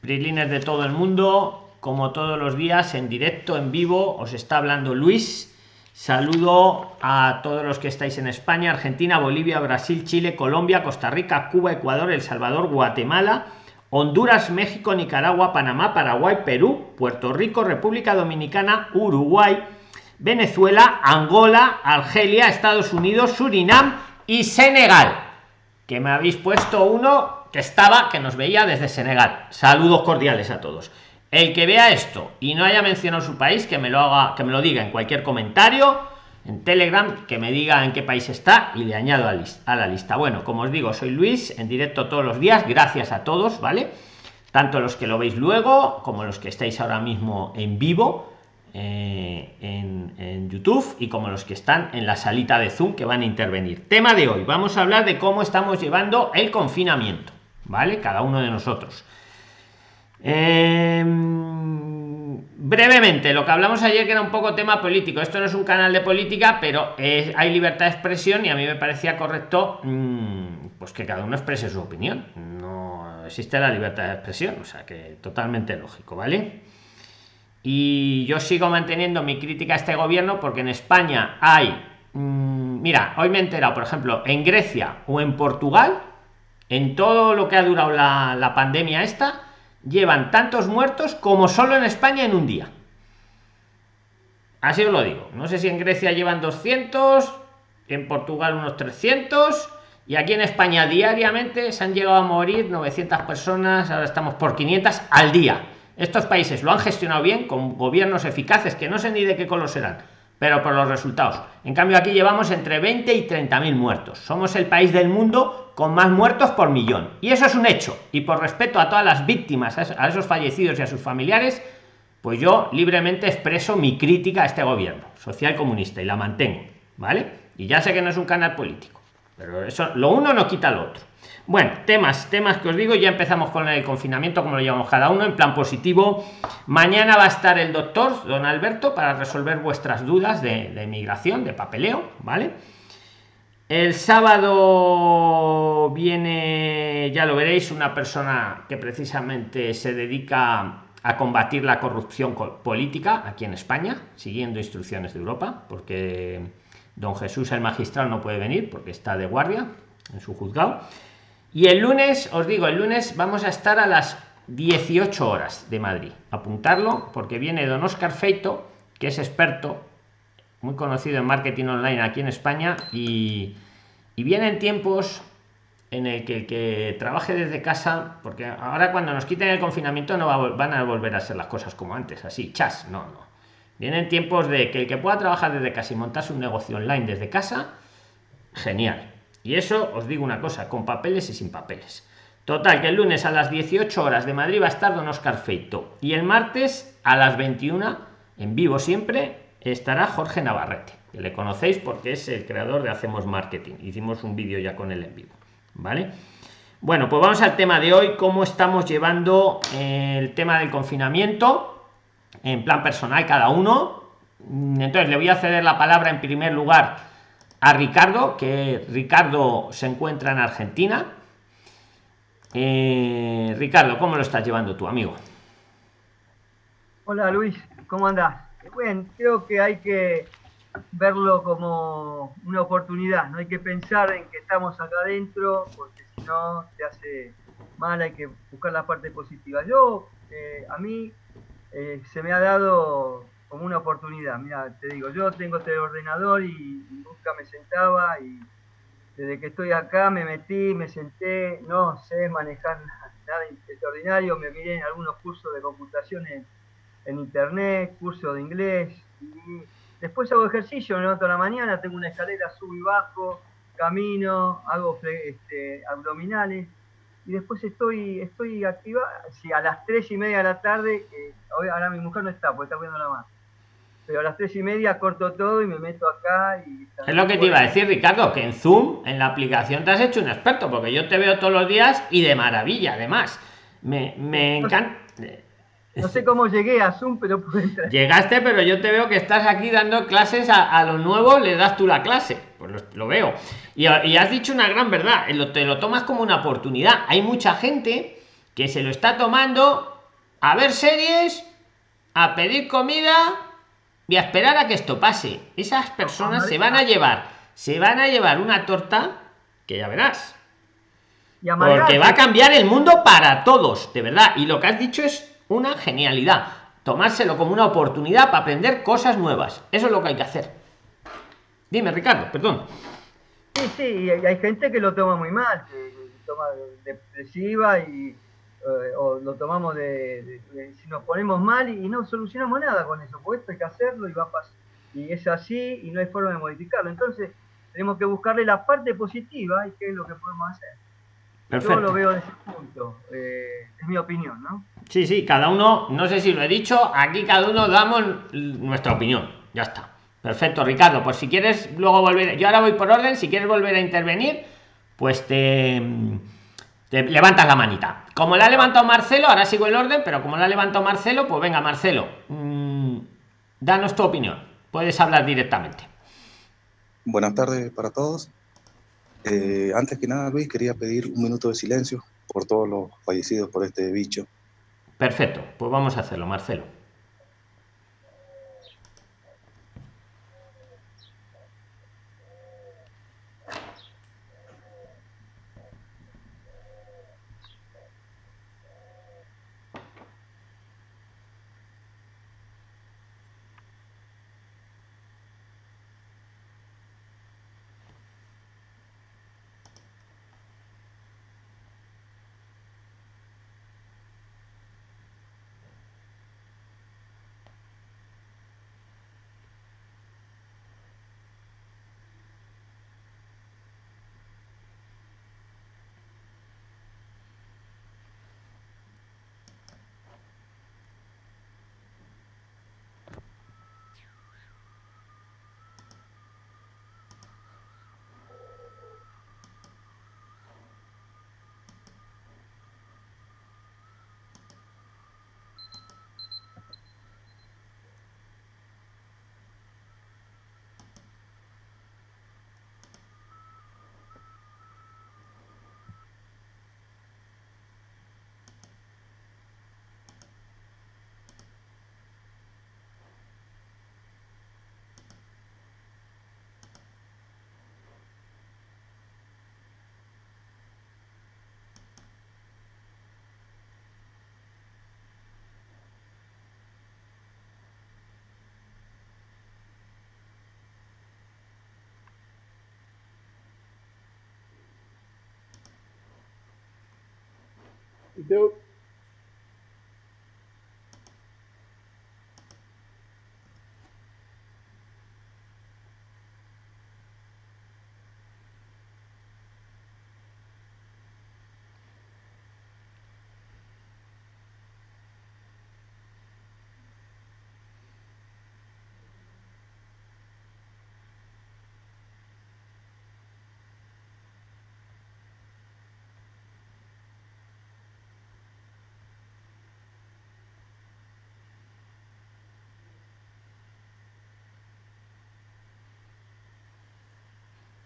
Prilines de todo el mundo, como todos los días, en directo, en vivo, os está hablando Luis. Saludo a todos los que estáis en España, Argentina, Bolivia, Brasil, Chile, Colombia, Costa Rica, Cuba, Ecuador, El Salvador, Guatemala, Honduras, México, Nicaragua, Panamá, Paraguay, Perú, Puerto Rico, República Dominicana, Uruguay, Venezuela, Angola, Argelia, Estados Unidos, Surinam y Senegal. Que me habéis puesto uno que estaba, que nos veía desde Senegal. Saludos cordiales a todos. El que vea esto y no haya mencionado su país, que me lo haga, que me lo diga en cualquier comentario, en Telegram, que me diga en qué país está y le añado a, la lista. Bueno, como os digo, soy Luis, en directo todos los días. Gracias a todos, ¿vale? Tanto los que lo veis luego, como los que estáis ahora mismo en vivo eh, en, en, YouTube y como los que están en la salita de Zoom que van a intervenir. Tema de hoy, vamos a hablar de cómo estamos llevando el confinamiento, ¿vale? Cada uno de nosotros. Em, brevemente, lo que hablamos ayer que era un poco tema político. Esto no es un canal de política, pero hay libertad de expresión y a mí me parecía correcto mm, pues que cada uno exprese su opinión. No existe la libertad de expresión, o sea que totalmente lógico, ¿vale? Y yo sigo manteniendo mi crítica a este gobierno porque en España hay, mm, mira, hoy me he enterado, por ejemplo, en Grecia o en Portugal, en todo lo que ha durado la, pandemia esta, llevan tantos muertos como solo en España en un día. Así os lo digo. No sé si en Grecia llevan 200, en Portugal unos 300 y aquí en España diariamente se han llegado a morir 900 personas, ahora estamos por 500 al día. Estos países lo han gestionado bien con gobiernos eficaces que no sé ni de qué color serán, pero por los resultados. En cambio aquí llevamos entre 20 y 30 mil muertos. Somos el país del mundo con más muertos por millón. Y eso es un hecho. Y por respeto a todas las víctimas, a esos fallecidos y a sus familiares, pues yo libremente expreso mi crítica a este gobierno social comunista y la mantengo, ¿vale? Y ya sé que no es un canal político, pero eso lo uno no quita lo otro. Bueno, temas, temas que os digo, ya empezamos con el confinamiento, como lo llamamos cada uno, en plan positivo. Mañana va a estar el doctor, don Alberto, para resolver vuestras dudas de, de migración, de papeleo, ¿vale? El sábado viene, ya lo veréis, una persona que precisamente se dedica a combatir la corrupción política aquí en España, siguiendo instrucciones de Europa, porque don Jesús el magistrado no puede venir porque está de guardia en su juzgado. Y el lunes, os digo, el lunes vamos a estar a las 18 horas de Madrid. Apuntarlo porque viene don Oscar Feito, que es experto muy conocido en marketing online aquí en España y, y vienen tiempos en el que el que trabaje desde casa, porque ahora cuando nos quiten el confinamiento no van a volver a ser las cosas como antes, así, chas, no, no. Vienen tiempos de que el que pueda trabajar desde casa y montarse un negocio online desde casa, genial. Y eso os digo una cosa, con papeles y sin papeles. Total, que el lunes a las 18 horas de Madrid va a estar Don Oscar Feito. Y el martes a las 21, en vivo siempre, estará Jorge Navarrete, que le conocéis porque es el creador de Hacemos Marketing. Hicimos un vídeo ya con él en vivo. ¿Vale? Bueno, pues vamos al tema de hoy, cómo estamos llevando el tema del confinamiento en plan personal cada uno. Entonces le voy a ceder la palabra en primer lugar a Ricardo, que Ricardo se encuentra en Argentina. Eh, Ricardo, ¿cómo lo estás llevando tu amigo? Hola Luis, ¿cómo andas? bueno, creo que hay que verlo como una oportunidad, no hay que pensar en que estamos acá adentro, porque si no te hace mal, hay que buscar la parte positiva. Yo, eh, a mí, eh, se me ha dado como una oportunidad. Mira, te digo, yo tengo este ordenador y, nunca me sentaba y desde que estoy acá me metí, me senté, no sé manejar nada extraordinario, me miré en algunos cursos de computación en en internet, curso de inglés. Y después hago ejercicio, me levanto la mañana, tengo una escalera, subo y bajo, camino, hago este, abdominales. Y después estoy, estoy activa, si a las tres y media de la tarde, ahora mi mujer no está, porque está viendo la mano. Pero a las tres y media corto todo y me meto acá. Y es lo que te iba a decir, Ricardo, que en Zoom, en la aplicación, te has hecho un experto, porque yo te veo todos los días y de maravilla, además. Me, me encanta no sé cómo llegué a Zoom, pero Llegaste, pero yo te veo que estás aquí dando clases a, lo nuevo, le das tú la clase. Pues lo, veo. Y, has dicho una gran verdad, te lo tomas como una oportunidad. Hay mucha gente que se lo está tomando a ver series, a pedir comida y a esperar a que esto pase. Esas personas se van a llevar, se van a llevar una torta que ya verás. Porque va a cambiar el mundo para todos, de verdad. Y lo que has dicho es una genialidad. Tomárselo como una oportunidad para aprender cosas nuevas. Eso es lo que hay que hacer. Dime, Ricardo, perdón. Sí, sí, hay gente que lo toma muy mal, toma depresiva y eh, o lo tomamos de, si nos ponemos mal y, no solucionamos nada con eso, pues esto hay que hacerlo y va a pasar. Y es así y no hay forma de modificarlo. Entonces, tenemos que buscarle la parte positiva y qué es lo que podemos hacer. Yo lo veo desde ese punto, eh, es mi opinión, ¿no? Sí, sí, cada uno, no sé si lo he dicho, aquí cada uno damos nuestra opinión, ya está. Perfecto, Ricardo, pues si quieres luego volver, yo ahora voy por orden, si quieres volver a intervenir, pues te, te levantas la manita. Como la ha levantado Marcelo, ahora sigo el orden, pero como la ha levantado Marcelo, pues venga, Marcelo, mmm, danos tu opinión, puedes hablar directamente. Buenas tardes para todos. Eh, antes que nada, Luis, quería pedir un minuto de silencio por todos los fallecidos por este bicho. Perfecto, pues vamos a hacerlo, Marcelo. Deu,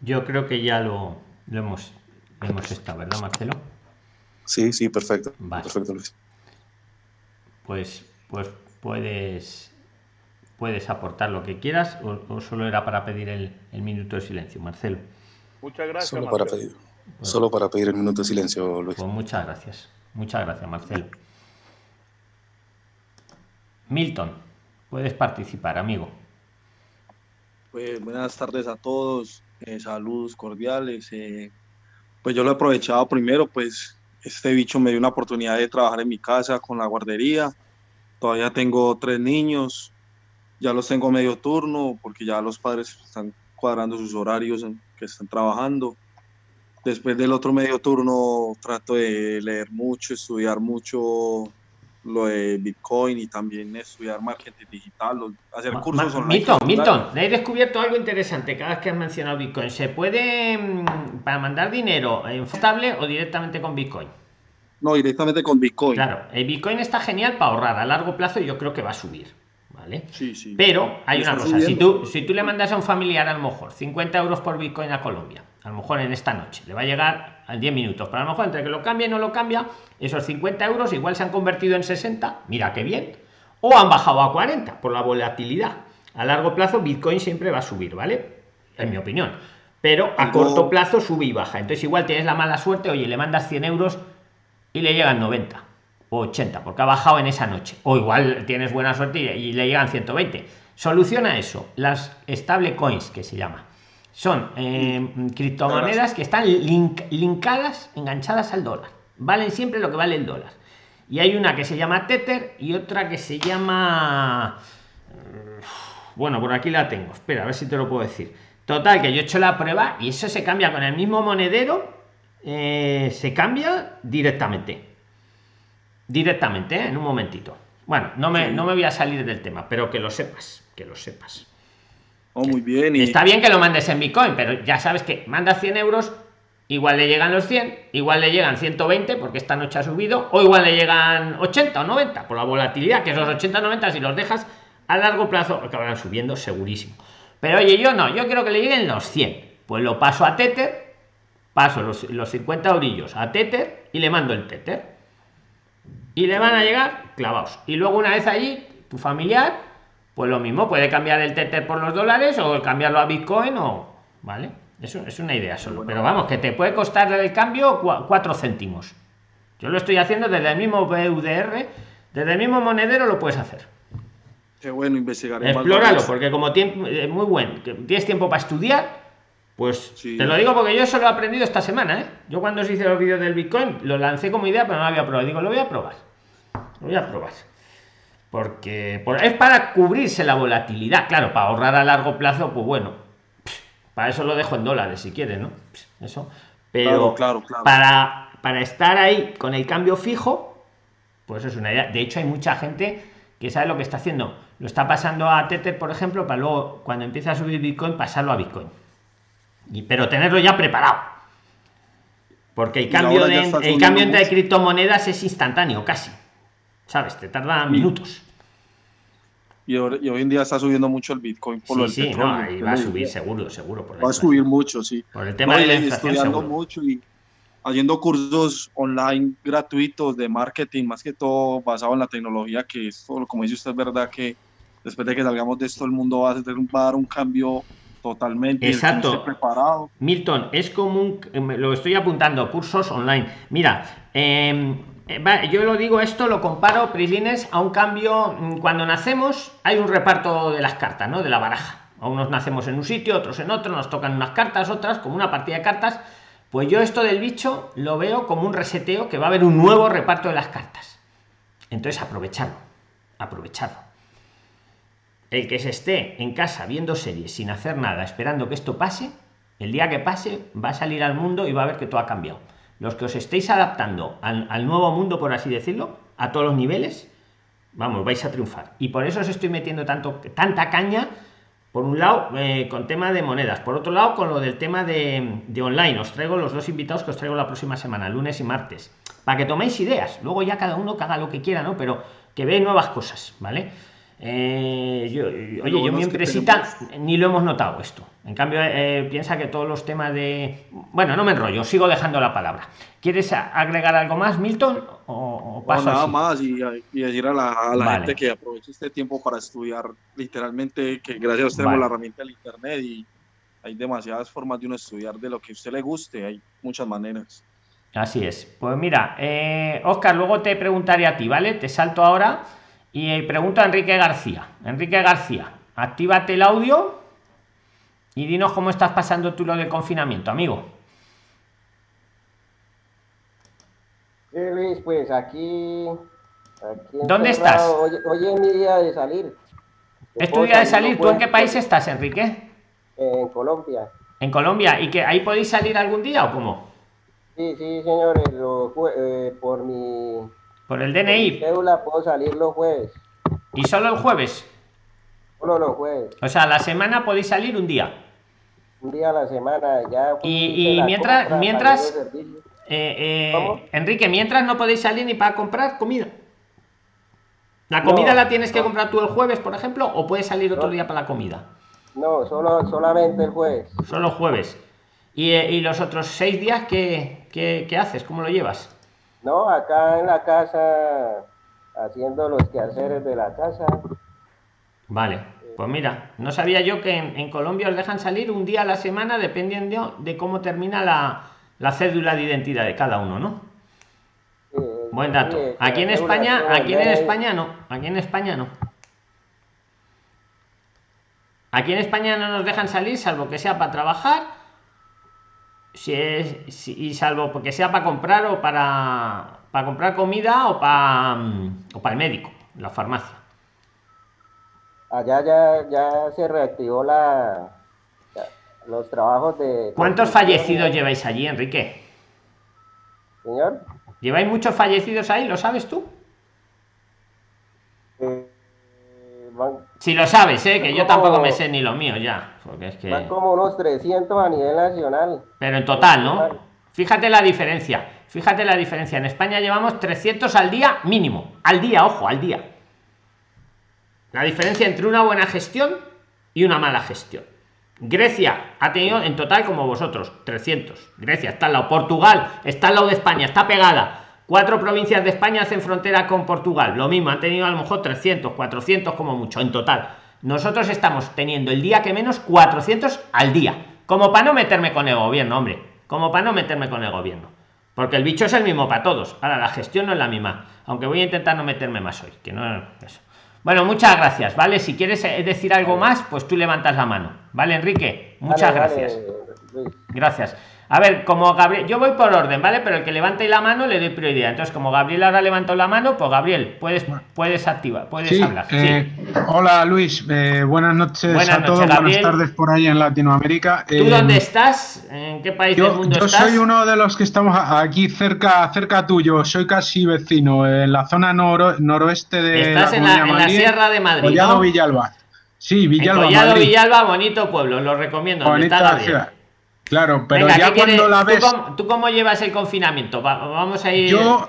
Yo creo que ya lo, lo hemos, hemos estado, ¿verdad, Marcelo? Sí, sí, perfecto. Perfecto, Luis. Pues, pues puedes, puedes aportar lo que quieras o, solo era para pedir el, el, minuto de silencio, Marcelo. Muchas gracias. Solo, para pedir, pues solo para pedir el minuto de silencio, Luis. Pues muchas gracias. Muchas gracias, Marcelo. Milton, puedes participar, amigo. Pues buenas tardes a todos. Eh, saludos cordiales. Eh, pues yo lo he aprovechado primero, pues este bicho me dio una oportunidad de trabajar en mi casa con la guardería. Todavía tengo tres niños, ya los tengo medio turno porque ya los padres están cuadrando sus horarios que están trabajando. Después del otro medio turno trato de leer mucho, estudiar mucho lo de Bitcoin y también estudiar marketing digital, hacer cursos online. Milton, Milton, he descubierto algo interesante cada vez que has mencionado Bitcoin. ¿Se puede, mm, para mandar dinero en estable o directamente con Bitcoin? No, directamente con Bitcoin. Claro, el Bitcoin está genial para ahorrar a largo plazo y yo creo que va a subir. ¿Vale? Sí, sí. Pero hay una cosa, si tú, si tú le mandas a un familiar a lo mejor 50 euros por Bitcoin a Colombia, a lo mejor en esta noche, le va a llegar a 10 minutos, pero a lo mejor entre que lo cambia y no lo cambia, esos 50 euros igual se han convertido en 60, mira qué bien, o han bajado a 40 por la volatilidad. A largo plazo Bitcoin siempre va a subir, ¿vale? En mi opinión. Pero a corto plazo sube y baja. Entonces igual tienes la mala suerte, oye, le mandas 100 euros y le llegan 90 o 80 porque ha bajado en esa noche. O igual tienes buena suerte y, le llegan 120 soluciona eso. Las stable coins que se llama son eh, criptomonedas que están link- linkadas enganchadas al dólar. Valen siempre lo que vale el dólar. Y hay una que se llama tether y otra que se llama mm, bueno por aquí la tengo. Espera a ver si te lo puedo decir. Total que yo he hecho la prueba y eso se cambia con el mismo monedero eh, se cambia directamente directamente ¿eh? en un momentito. Bueno no me, no me voy a salir del tema pero que lo sepas que lo sepas. Oh, muy bien. Y está bien que lo mandes en bitcoin pero ya sabes que manda 100 euros igual le llegan los 100 igual le llegan 120 porque esta noche ha subido o igual le llegan 80 o 90 por la volatilidad que esos 80 o 90 si los dejas a largo plazo acabarán subiendo segurísimo. Pero oye yo no yo quiero que le lleguen los 100 pues lo paso a tether paso los, los 50 orillos a tether y le mando el tether y le van a llegar clavados. Y luego una vez allí, tu familiar, pues lo mismo, puede cambiar el Tether por los dólares o cambiarlo a Bitcoin o... ¿Vale? Eso es una idea solo. Pero vamos, que te puede costar el cambio 4 céntimos. Yo lo estoy haciendo desde el mismo BUDR, desde el mismo monedero lo puedes hacer. qué bueno investigaré más Explóralo, porque como tiempo, es muy bueno, tienes tiempo para estudiar, pues Sí. te lo digo porque yo eso lo he aprendido esta semana, ¿eh? Yo cuando os hice los vídeos del Bitcoin, lo lancé como idea, pero no lo había probado. Digo, lo voy a probar. Lo voy a probar. Porque por- es para cubrirse la volatilidad. Claro, para ahorrar a largo plazo, pues bueno. Para eso lo dejo en dólares si quieres, ¿no? Eso. Pero Claro, claro, claro. para, para estar ahí con el cambio fijo, pues es una idea. De hecho, hay mucha gente que sabe lo que está haciendo. Lo está pasando a Tether, por ejemplo, para luego, cuando empieza a subir Bitcoin, pasarlo a Bitcoin. Y, pero tenerlo ya preparado. Porque el cambio, de, el cambio entre criptomonedas es instantáneo, casi. ¿Sabes? Te tarda minutos. Y, hoy y hoy en día está subiendo mucho el Bitcoin por lo Sí, del sí, no, va a subir seguro, seguro. Por Va a subir mucho, sí. Por el tema No, de la inflación, estudiando seguro. mucho y haciendo cursos online gratuitos de marketing, más que todo basado en la tecnología, que es todo, como dice usted, es verdad que después de que salgamos de esto, el mundo va a, hacer- va a dar un cambio totalmente. Exacto. preparado. Milton, es común, lo estoy apuntando, cursos online. Mira, eh, eh, yo lo digo esto, lo comparo, Prislines, a un cambio. mm, Cuando nacemos, hay un reparto de las cartas, ¿no? De la baraja. A unos nacemos en un sitio, otros en otro, nos tocan unas cartas, otras, como una partida de cartas. Pues yo esto del bicho lo veo como un reseteo que va a haber un nuevo reparto de las cartas. Entonces, aprovecharlo, aprovecharlo. El que se esté en casa viendo series sin hacer nada, esperando que esto pase, el día que pase va a salir al mundo y va a ver que todo ha cambiado. Los que os estéis adaptando al, nuevo mundo, por así decirlo, a todos los niveles, vamos, vais a triunfar. Y por eso os estoy metiendo tanto, tanta caña, por un lado, eh, con tema de monedas, por otro lado, con lo del tema de, de online. Os traigo los dos invitados que os traigo la próxima semana, lunes y martes, para que toméis ideas. Luego ya cada uno que haga lo que quiera, ¿no? Pero que ve nuevas cosas, ¿vale? Eh, yo, oye, Lo yo mi empresita tenemos- ni lo hemos notado esto. En cambio, eh, piensa que todos los temas de. Bueno, no me enrollo, sigo dejando la palabra. ¿Quieres agregar algo más, Milton? ¿O, o No, paso nada así? más y, y decir a la, a la Vale. gente que aproveche este tiempo para estudiar literalmente, que gracias a usted tenemos Vale. la herramienta del internet y hay demasiadas formas de uno estudiar de lo que a usted le guste, hay muchas maneras. Así es. Pues mira, eh, Oscar, luego te preguntaré a ti, ¿vale? Te salto ahora y eh, pregunto a Enrique García. Enrique García, actívate el audio y dinos cómo estás pasando tú lo del confinamiento, amigo. Sí, Luis, pues aquí. aquí ¿Dónde encerrado. Hoy, hoy es mi día de salir. ¿Es tu día de salir, ¿Tú en qué país estás, Enrique? En Colombia. En Colombia. ¿Y que ahí podéis salir algún día o cómo? Sí, sí, señores. eh, por mi, Por el DNI. cédula puedo salir los jueves. ¿Y solo el jueves? Solo los jueves. O sea, la semana podéis salir un día. Un día a la semana. Ya Y- y mientras- compra, mientras-. Eh, eh. Enrique, mientras no podéis salir ni para comprar comida. ¿La comida No, la tienes que no. comprar tú el jueves, por ejemplo, o puedes salir otro No. día para la comida? No, solo, solamente el jueves. Solo jueves. ¿Y, eh, y los otros seis días qué, qué, qué haces? ¿Cómo lo llevas? No, acá en la casa, haciendo los quehaceres de la casa. Vale, pues mira, no sabía yo que en, en Colombia os dejan salir un día a la semana dependiendo de cómo termina la, la cédula de identidad de cada uno, ¿no? Buen dato. Aquí en España, aquí en. España no. Aquí en España no. Aquí en España no nos dejan salir salvo que sea para trabajar. Si es si- y salvo porque sea para comprar o para para comprar comida o para mm, o para el médico, la farmacia. Allá ya, ya se reactivó la, los trabajos de... ¿Cuántos fallecidos lleváis allí, Enrique? Señor, ¿Lleváis muchos fallecidos ahí? ¿Lo sabes tú? Van, Si lo sabes, ¿eh? que yo Como- tampoco me sé ni lo mío ya. Porque es que... van como unos 300 a nivel nacional. Pero en total, ¿no? Fíjate la diferencia. Fíjate la diferencia. En España llevamos 300 al día mínimo. Al día, ojo, al día. La diferencia entre una buena gestión y una mala gestión. Grecia ha tenido en total como vosotros 300. Grecia está al lado. Portugal está al lado de España, está pegada. Cuatro provincias de España hacen frontera con Portugal. Lo mismo, han tenido a lo mejor 300, 400 como mucho en total. Nosotros estamos teniendo el día que menos 400 al día. Como para no meterme con el gobierno, hombre. Como para no meterme con el gobierno. Porque el bicho es el mismo para todos. Ahora, la gestión no es la misma. Aunque voy a intentar no meterme más hoy. Que no eso. Bueno, muchas gracias, ¿vale? Si quieres eh, decir algo más, pues tú levantas la mano. ¿Vale, Enrique? Muchas Vale, gracias. Gracias. A ver, como Gabriel, yo voy por orden, ¿vale? Pero el que levante la mano le doy prioridad. Entonces, como Gabriel ahora levantó la mano, pues Gabriel, puedes, puedes activar, puedes Sí, hablar. Sí. eh, hola Luis, eh, buenas noches Buenas a noches, todos, Gabriel. buenas tardes por ahí en Latinoamérica. ¿Tú Eh, dónde estás? ¿En qué país del Yo, mundo yo estás? soy uno de los que estamos aquí cerca, cerca tuyo, soy casi vecino, en la zona noro- noroeste de Estás en la, en la Sierra de Madrid, Collado ¿no? Villalba. Sí, En Villalba, Collado Madrid. Villalba, bonito pueblo, lo recomiendo. está Bonita ciudad. Claro, pero Venga, ya cuando la ¿Tú ves... cómo, tú cómo llevas el confinamiento? Va- vamos a ir. Yo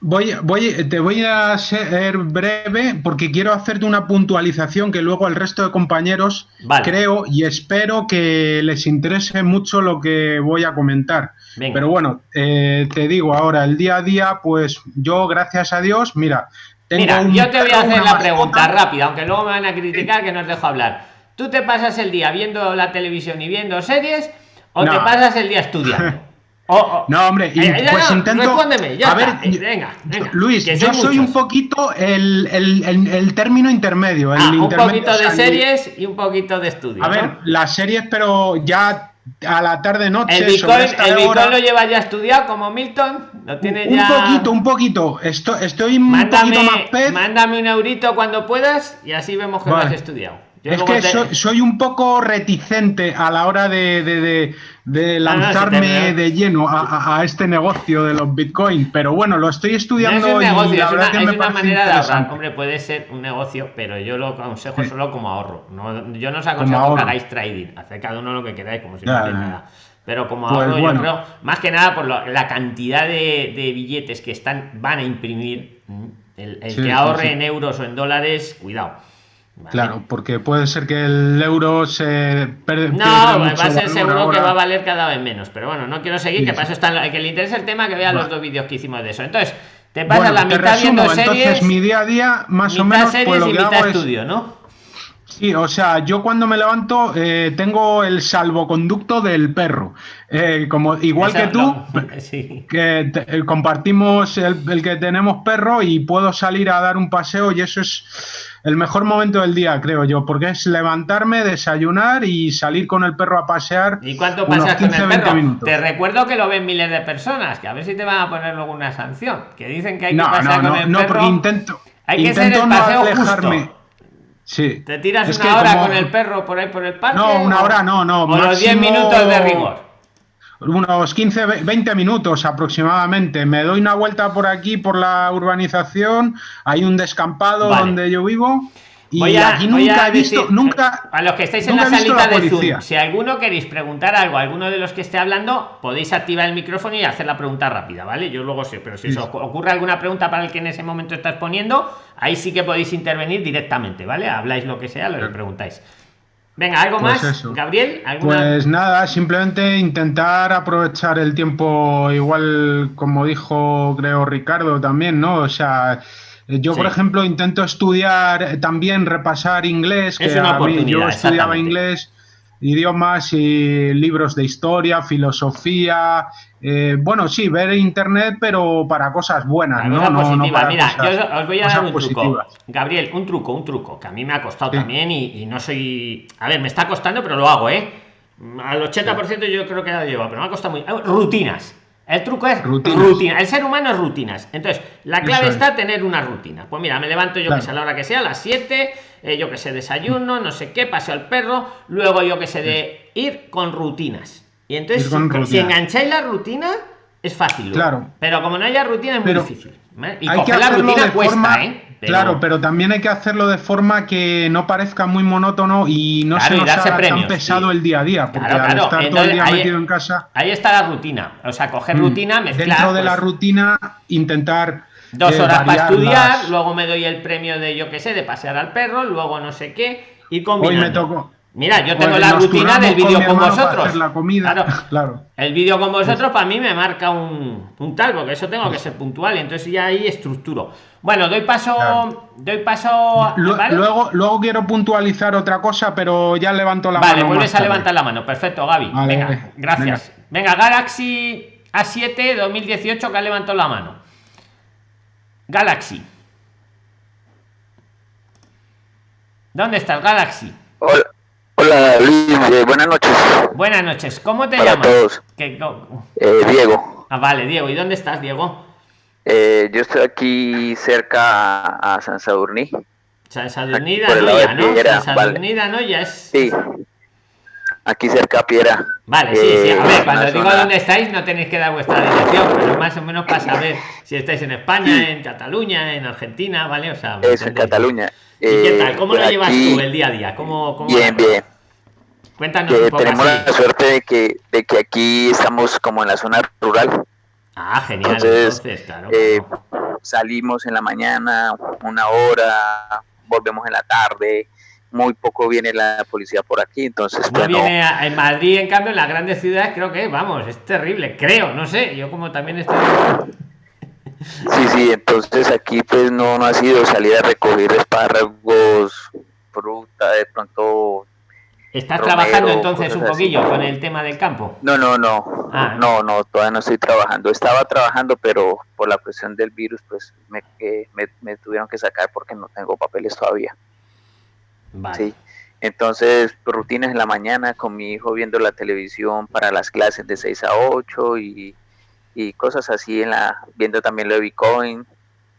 voy, voy, te voy a ser breve porque quiero hacerte una puntualización que luego al resto de compañeros Vale. creo y espero que les interese mucho lo que voy a comentar. Venga. Pero bueno, eh, te digo ahora, el día a día, pues yo, gracias a Dios, mira, tengo Mira, un yo te voy a hacer la pregunta rápida, aunque luego me van a criticar que no os dejo hablar. ¿Tú te pasas el día viendo la televisión y viendo series o te pasas el día estudiando? O- o- No, hombre, y Eh, pues no, intento. Respóndeme, ya a está. ver, Eh, venga, venga, Luis, yo soy soy un poquito el, el- el- el término intermedio. El Ah, un intermedio, poquito o de sea, series y un poquito de estudio. A ¿no? ver, las series, pero ya a la tarde-noche. el sobre Bitcoin, el Bitcoin hora, lo lleva ya estudiado como Milton. Lo tiene un ya. poquito, un poquito. Estoy, estoy un Mándame, poquito más pez. mándame un eurito cuando puedas y así vemos que lo has estudiado. Yo Es que te- soy, soy un poco reticente a la hora de, de- de- de No, no, si lanzarme de lleno a, este negocio de los Bitcoin. Pero bueno, lo estoy No estudiando es un y negocio, la es verdad una, que es me una manera de ahorrar. Hombre, puede ser un negocio, pero yo lo aconsejo Sí. solo como ahorro. No, yo no os aconsejo que hagáis trading. Haced cada uno lo que queráis, como si Ya, no hacéis nada. Pero como Pues ahorro, bueno. yo creo, más que nada por lo- la cantidad de, billetes que están van a imprimir. El, el Sí, que ahorre sí. en euros o en dólares, cuidado. ¿Vale? Claro, porque puede ser que el euro se per- No, va a ser seguro que va a valer cada vez menos. Pero bueno, no quiero seguir, Sí, que sí. está en la- que le interesa el tema, que vea los dos vídeos que hicimos de eso. Entonces, te pasas Bueno, la mitad resumo, viendo series. entonces mi día a día, más o menos, series pues lo y que mitad hago es estudio, ¿no? Sí, o sea, yo cuando me levanto eh, tengo el salvoconducto del perro. Eh, como igual que tú, sí. que te- eh, compartimos el, el que tenemos perro y puedo salir a dar un paseo y eso es el mejor momento del día, creo yo, porque es levantarme, desayunar y salir con el perro a pasear. ¿Y cuánto pasas con 15, el 20 perro? minutos. Te recuerdo que lo ven miles de personas, que a ver si te van a poner luego una sanción. Que dicen que hay que No, pasar no, con no, el no, perro. porque intento, Hay que ser el no paseo alejarme. justo. Sí. Te tiras Es una hora como- con el perro por ahí por el parque. No, una o- hora no, no, O los 10 máximo- minutos de rigor. Unos 15, ve- 20 minutos aproximadamente. Me doy una vuelta por aquí, por la urbanización. Hay un descampado Vale. donde yo vivo. Y Voy a- aquí nunca a he visto, decir- nunca. A los que estáis en la salita la de Zoom, si alguno queréis preguntar algo a alguno de los que esté hablando, podéis activar el micrófono y hacer la pregunta rápida, ¿vale? Yo luego sé, pero si Sí. os ocurre alguna pregunta para el que en ese momento estás poniendo, ahí sí que podéis intervenir directamente, ¿vale? Habláis lo que sea, lo que preguntáis. Venga, ¿algo Pues más? eso. Gabriel, ¿alguna? Pues nada, simplemente intentar aprovechar el tiempo, igual como dijo, creo, Ricardo también, ¿no? O sea, yo, por Sí. ejemplo, intento estudiar, eh, también repasar inglés, Es que una a mí yo estudiaba inglés, idiomas y libros de historia, filosofía, eh, bueno, sí, ver internet, pero para cosas buenas, ¿no? No, no para Mira, cosas- yo os- voy a dar un truco. positivas. Gabriel, un truco, un truco, que a mí me ha costado Sí. también y, y no soy. A ver, me está costando, pero lo hago, ¿eh? Al 80% yo creo que lo llevo, pero me ha costado muy. Rutinas. El truco es Rutinas. rutina. El ser humano es rutinas. Entonces, la clave Eso es. está tener una rutina. Pues mira, me levanto yo Claro. que sé a la hora que sea, a las 7, eh, yo que sé, desayuno, no sé qué, paseo al perro, luego yo que sé, de ir con rutinas. Y entonces, si, engancháis la rutina, es fácil. Claro. Pero como no haya rutina, es muy Pero difícil. ¿vale? Y hay que la rutina cuesta, forma, ¿eh? Claro, pero también hay que hacerlo de forma que no parezca muy monótono y no Claro, se y nos darse haga premios, tan pesado sí. el día a día, porque Claro, al claro, estar todo el día ahí- metido en casa, Ahí está la rutina. O sea, coger mm, rutina, mezclar. dentro de la pues, rutina intentar Dos eh, horas para estudiar, las- luego me doy el premio de yo que sé, de pasear al perro, luego no sé qué, y Hoy combinando. me tocó. Mira, yo tengo la rutina del vídeo con, vosotros. la comida, Claro. claro. El vídeo con vosotros para mí me marca un, un tal, porque eso tengo que ser puntual, y entonces ya ahí estructuro. Bueno, doy paso, Claro. doy paso. ¿vale? Luego, luego quiero puntualizar otra cosa, pero ya levanto la Vale, mano. vuelves más a levantar la mano. Perfecto, Gaby. Vale, venga, vale. gracias. Venga. Galaxy A7 2018 que ha levantado la mano. Galaxy. ¿Dónde estás, Galaxy? Hola, hola Luis, eh, buenas noches Buenas noches. ¿Cómo te para llamas? todos. ¿Qué- co- Eh, Diego, Ah, vale, Diego. ¿Y dónde estás, Diego? eh, yo estoy aquí cerca a, a San Sadurní. San Sadurnida, por el no. Piedra, San vale. Sadurnida, no ya es. Sí, aquí cerca a Piera. Vale, sí, sí. A Eh, ver, cuando digo zona- dónde estáis, no tenéis que dar vuestra dirección, pero más o menos para saber si estáis en España, en Cataluña, en Argentina, ¿vale? O sea, ¿me Eso, en entendéis? ¿Y qué Eh, tal? ¿Cómo lo llevas aquí, tú el día a día? ¿Cómo, cómo Bien, bien. Cuéntanos Que un poco tenemos así. la suerte de que, de que aquí estamos como en la zona rural. Ah, genial. Entonces, Entonces, claro. eh, salimos en la mañana, una hora, volvemos en la tarde. Muy poco viene la policía por aquí, entonces No no, viene a- en Madrid, en cambio, en las grandes ciudades, creo que, vamos, es terrible. Creo, no sé. Yo, como también estoy. Sí, sí, entonces aquí pues no, no ha sido salir a recoger espárragos, fruta, de pronto... ¿Estás Romero, trabajando entonces un así. poquillo con el tema del campo? No, no, no, Ah. no, no, todavía no estoy trabajando. Estaba trabajando, pero por la presión del virus pues me, me, me tuvieron que sacar porque no tengo papeles todavía. Vale. Sí. Entonces, rutinas en la mañana con mi hijo viendo la televisión para las clases de 6 a 8 y, y cosas así, en la viendo también lo de Bitcoin,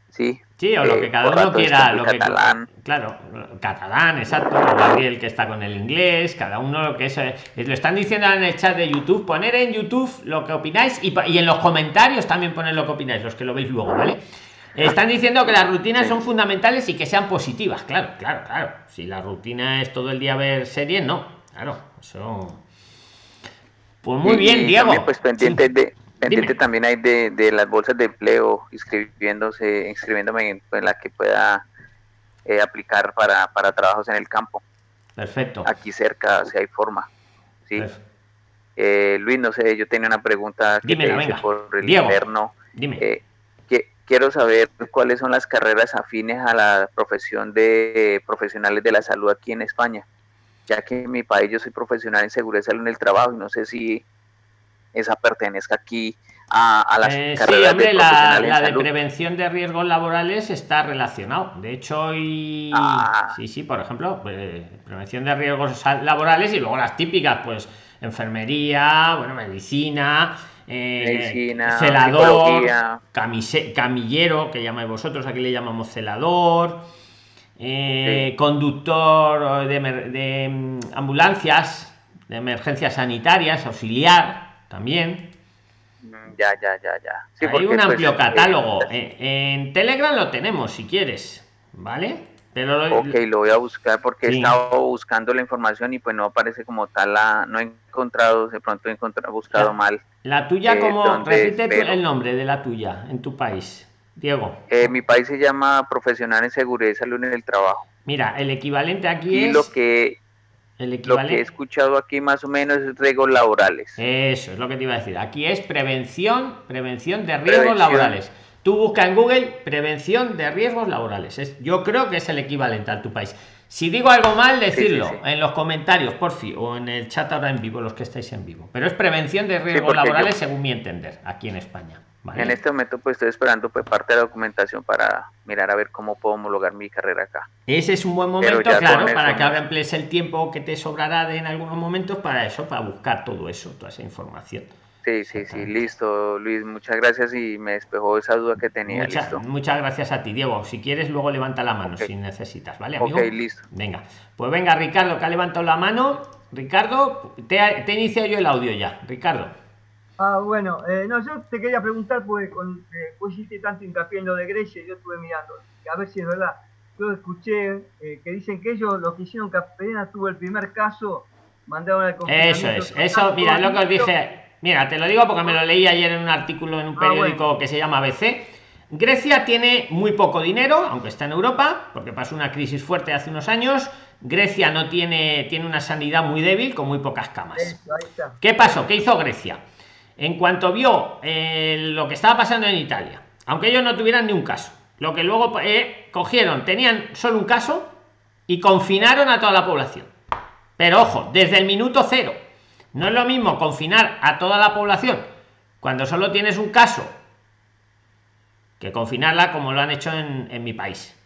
¿sí? Sí, o lo Eh, que cada uno quiera. Lo que, catalán. claro, catalán, exacto. Gabriel que está con el inglés, cada uno lo que es. eh, Lo están diciendo en el chat de YouTube. Poner en YouTube lo que opináis y, y en los comentarios también poner lo que opináis, los que lo veis luego, ¿vale? Están diciendo que las rutinas son fundamentales y que sean positivas. Claro, claro, claro. Si la rutina es todo el día ver series, no. Claro, eso. Pues muy bien, Diego. También, pues pendiente Sí. de pendiente también hay de, de las bolsas de empleo, inscribiéndose, inscribiéndome en, en la que pueda eh, aplicar para, para trabajos en el campo. Perfecto. Aquí cerca, si hay forma. Sí. Eh, Luis, no sé, yo tenía una pregunta que Dímela, te hice venga. por el Diego. interno. Dime. Eh, que, quiero saber cuáles son las carreras afines a la profesión de profesionales de la salud aquí en España, ya que en mi país yo soy profesional en seguridad y salud en el trabajo y no sé si esa pertenezca aquí a, a las Eh, sí, hombre, de la, de salud. prevención de riesgos laborales está relacionado. De hecho, hoy. Ah. Sí, sí, por ejemplo, pues, prevención de riesgos laborales y luego las típicas, pues enfermería, bueno, medicina, eh, Medicina, celador, camise- camillero, que llamáis vosotros, aquí le llamamos celador. eh, Sí. conductor de, mm, ambulancias, de emergencias sanitarias, auxiliar también. Ya, ya, ya, ya. Sí, Hay un pues, amplio eh, catálogo. Eh, En Telegram lo tenemos, si quieres. ¿Vale? Pero lo, ok, lo voy a buscar porque he estado buscando la información y pues no aparece como tal la, no he encontrado, de pronto he encontrado, buscado mal. La tuya, como, repite el nombre de la tuya en tu país, Diego. Eh, mi país se llama Profesional en Seguridad y Salud en el Trabajo. Mira, el equivalente aquí y es... lo que el. Lo que he escuchado aquí más o menos es riesgos laborales. Eso es lo que te iba a decir. Aquí es prevención, prevención de riesgos laborales. Tú busca en Google prevención de riesgos laborales. Es, yo creo que es el equivalente a tu país. Si digo algo mal, decirlo en los comentarios, por fin, o en el chat ahora en vivo, los que estáis en vivo. Pero es prevención de riesgos laborales, según mi entender, aquí en España. En este momento, pues estoy esperando pues parte de la documentación para mirar a ver cómo puedo homologar mi carrera acá. Ese es un buen momento, claro, para que ahora emplees el tiempo que te sobrará de en algunos momentos para eso, para buscar todo eso, toda esa información. Sí, sí, sí, listo, Luis, muchas gracias y me despejó esa duda que tenía. Muchas gracias a ti, Diego. Si quieres, luego levanta la mano si necesitas, ¿vale? Amigo? Ok, listo. Venga, pues venga, Ricardo, que ha levantado la mano. Ricardo, te, te inicio yo el audio ya. Ricardo. Ah, bueno, eh, no, yo te quería preguntar, pues, con, eh, hiciste tanto hincapié en lo de Grecia, yo estuve mirando, a ver si es verdad. Yo escuché eh, que dicen que ellos lo que hicieron que apenas tuvo el primer caso, mandaron al Eso es, eso, mira, lo que os dije Mira, te lo digo porque me lo leí ayer en un artículo en un ah, periódico que se llama ABC. Grecia tiene muy poco dinero, aunque está en Europa, porque pasó una crisis fuerte hace unos años. Grecia no tiene, tiene una sanidad muy débil, con muy pocas camas. ¿Qué pasó? ¿Qué hizo Grecia? En cuanto vio eh, lo que estaba pasando en Italia, aunque ellos no tuvieran ni un caso, lo que luego eh, cogieron, tenían solo un caso y confinaron a toda la población. Pero ojo, desde el minuto cero no es lo mismo confinar a toda la población cuando solo tienes un caso que confinarla como lo han hecho en, mi país.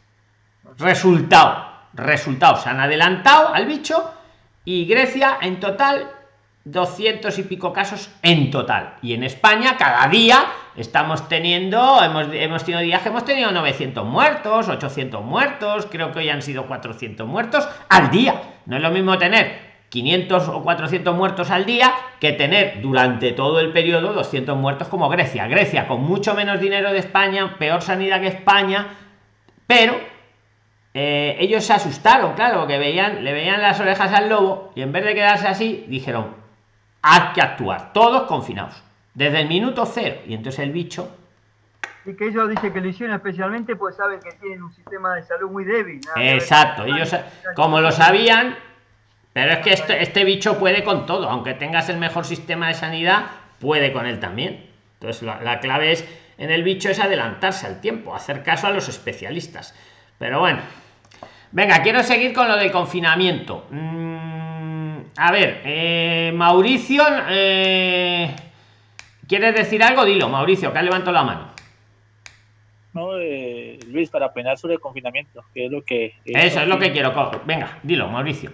Resultado, resultado, se han adelantado al bicho y Grecia en total 200 y pico casos en total. Y en España cada día estamos teniendo, hemos, hemos tenido días que hemos tenido 900 muertos, 800 muertos, creo que hoy han sido 400 muertos al día. No es lo mismo tener 500 o 400 muertos al día que tener durante todo el periodo 200 muertos como Grecia. Grecia con mucho menos dinero de España, peor sanidad que España, pero eh, ellos se asustaron, claro, que veían, le veían las orejas al lobo y en vez de quedarse así, dijeron, hay que actuar, todos confinados, desde el minuto cero. Y entonces el bicho y que ellos dicen que lo hicieron especialmente pues saben que tienen un sistema de salud muy débil. Exacto, ellos como lo sabían, pero es que este, este bicho puede con todo, aunque tengas el mejor sistema de sanidad, puede con él también. Entonces la, clave es en el bicho es adelantarse al tiempo, hacer caso a los especialistas. Pero bueno, venga, quiero seguir con lo del confinamiento. Mm, a ver, eh, Mauricio, eh, ¿quieres decir algo? Dilo, Mauricio, que ha levantado la mano. No, eh, Luis, para opinar sobre el confinamiento, que es lo que... Eso es lo que quiero. Venga, dilo, Mauricio.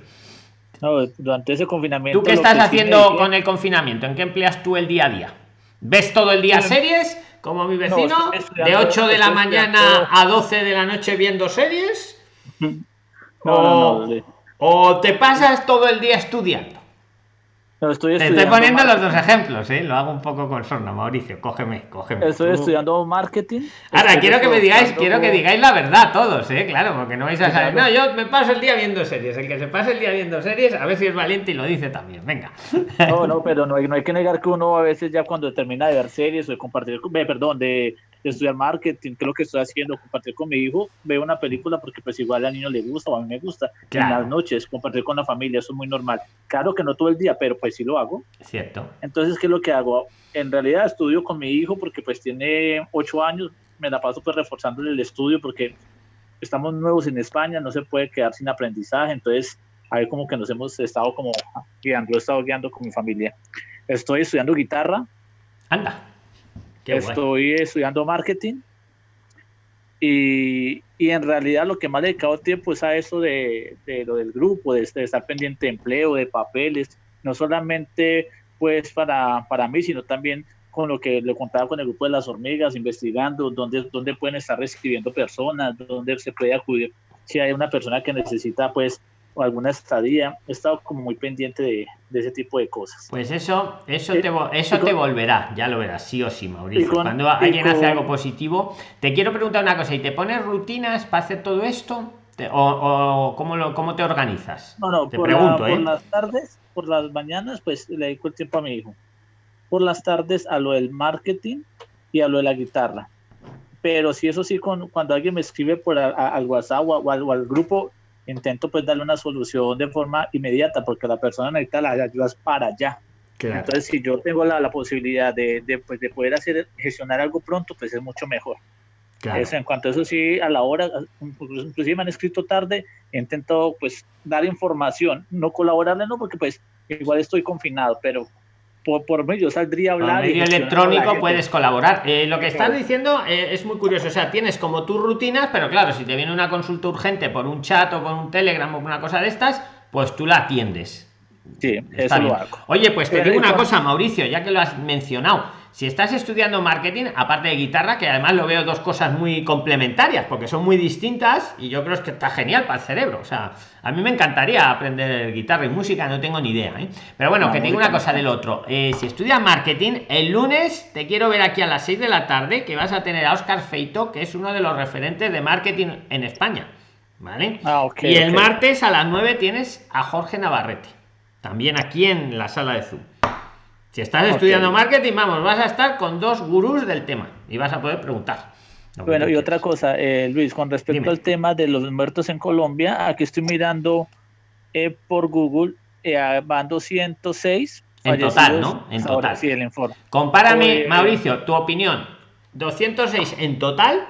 No, durante ese confinamiento. ¿Tú qué estás haciendo con el confinamiento? ¿En qué empleas tú el día a día? ¿Ves todo el día series? Como mi vecino, de 8 de la mañana a 12 de la noche viendo series. o, o te pasas todo el día estudiando. estoy Te estoy poniendo los dos ejemplos, ¿eh? Lo hago un poco con sorna, Mauricio. Cógeme, cógeme. Estoy estudiando marketing. Ahora, quiero que me digáis, quiero que digáis la verdad todos, ¿eh? Claro, porque no vais a saber. No, yo me paso el día viendo series. El que se pase el día viendo series, a ver si es valiente y lo dice también. Venga. No, no, pero no hay, no hay que negar que uno a veces ya cuando termina de ver series o de compartir, perdón, de estudiar marketing, que es lo que estoy haciendo, compartir con mi hijo, veo una película porque pues igual al niño le gusta o a mí me gusta. En las noches, compartir con la familia, eso es muy normal. Claro que no todo el día, pero pues sí lo hago. Cierto. Entonces, ¿qué es lo que hago? En realidad estudio con mi hijo porque pues tiene ocho años, me la paso pues reforzándole el estudio porque estamos nuevos en España, no se puede quedar sin aprendizaje, entonces a ver como que nos hemos estado como guiando, he estado guiando con mi familia. Estoy estudiando guitarra. Anda Estoy estudiando marketing y, y, en realidad lo que más le he dedicado tiempo es a eso de, de lo del grupo, de, estar pendiente de empleo, de papeles, no solamente pues para, para mí, sino también con lo que le contaba con el grupo de las hormigas, investigando dónde, dónde pueden estar recibiendo personas, dónde se puede acudir si hay una persona que necesita pues o alguna estadía. He estado como muy pendiente de, ese tipo de cosas. Pues eso, eso, te, eso te volverá, ya lo verás, sí o sí, Mauricio. Cuando alguien hace algo positivo, te quiero preguntar una cosa, ¿y te pones rutinas para hacer todo esto? O, o cómo, lo, cómo te organizas? No, no, Te por, pregunto, la- ¿eh? por las tardes, por las mañanas, pues le dedico el tiempo a mi hijo. Por las tardes a lo del marketing y a lo de la guitarra. Pero sí, eso sí, con, cuando alguien me escribe por a- a- al WhatsApp o, a- o al grupo, intento pues darle una solución de forma inmediata, porque la persona necesita las ayudas para allá. Entonces, si yo tengo la, la posibilidad de, de, pues, de poder hacer, gestionar algo pronto, pues es mucho mejor. Claro. En cuanto a eso sí, a la hora, inclusive me han escrito tarde, intento pues dar información, no colaborarle, no, porque pues igual estoy confinado, pero por, por medio saldría a Por hablar. y medio electrónico puedes colaborar. Eh, lo que estás Claro. diciendo eh, es muy curioso. O sea, tienes como tus rutinas, pero claro, si te viene una consulta urgente por un chat o por un telegram o por una cosa de estas, pues tú la atiendes. Sí, Está eso bien. lo hago. Oye, pues te Pero digo una cosa, Mauricio, ya que lo has mencionado. Si estás estudiando marketing, aparte de guitarra, que además lo veo dos cosas muy complementarias, porque son muy distintas y yo creo que está genial para el cerebro. O sea, a mí me encantaría aprender guitarra y música, no tengo ni idea. ¿eh? Pero bueno, No, que te digo muy una cosa del otro. Eh, si estudias marketing, el lunes te quiero ver aquí a las 6 de la tarde, que vas a tener a Oscar Feito, que es uno de los referentes de marketing en España. ¿Vale? Ah, ok, y el martes a las 9 tienes a Jorge Navarrete. También aquí en la sala de Zoom. Si estás estudiando marketing, vamos, vas a estar con dos gurús del tema y vas a poder preguntar. Bueno, y otra cosa, eh, Luis, con respecto Dime. al tema de los muertos en Colombia, aquí estoy mirando eh, por Google, eh, van 206 En total, ¿no? En hasta ahora, total. Sí, el informe. Compárame, Pues- Mauricio, tu opinión. 206 en total,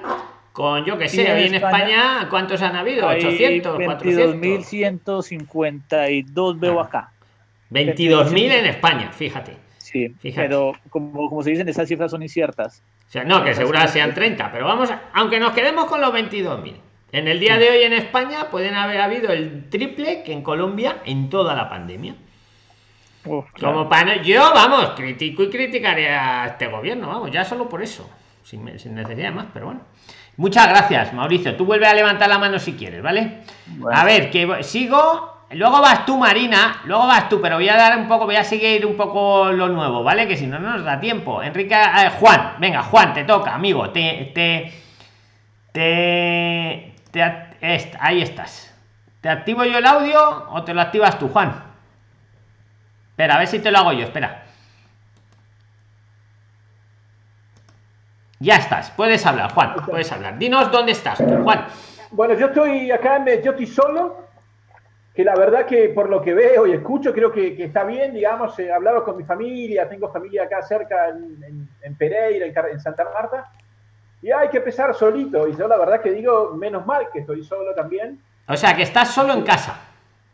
con yo que sé, hoy en España, España, ¿cuántos han habido? Hay 800, 400. 22.152 veo Ah. acá. 22.000 en España, fíjate. Sí, Fíjate. pero como, como se dicen, esas cifras son inciertas. O sea, no, que seguro sean 30, pero vamos, a- aunque nos quedemos con los 22.000. En el día de hoy en España pueden haber habido el triple que en Colombia en toda la pandemia. Uf, claro. Como para yo, vamos, critico y criticaré a este gobierno, vamos, ya solo por eso, sin, sin necesidad de más, pero bueno. Muchas gracias, Mauricio. Tú vuelve a levantar la mano si quieres, ¿vale? Bueno. A ver, que sigo. Luego vas tú, Marina. Luego vas tú, pero voy a dar un poco, voy a seguir un poco lo nuevo, ¿vale? Que si no, no nos da tiempo. Enrique, eh, Juan, venga, Juan, te toca, amigo. Te, te, te, ahí estás. ¿Te activo yo el audio o te lo activas tú, Juan? Espera, a ver si te lo hago yo, espera. Ya estás, puedes hablar, Juan, puedes hablar. Dinos dónde estás, Juan. Bueno, yo estoy acá, yo estoy solo, que la verdad que por lo que veo y escucho creo que, que está bien, digamos, he hablado con mi familia, tengo familia acá cerca en, en- en Pereira, en, Santa Marta, y hay que empezar solito, y yo la verdad que digo, menos mal que estoy solo también. O sea, que estás solo en casa.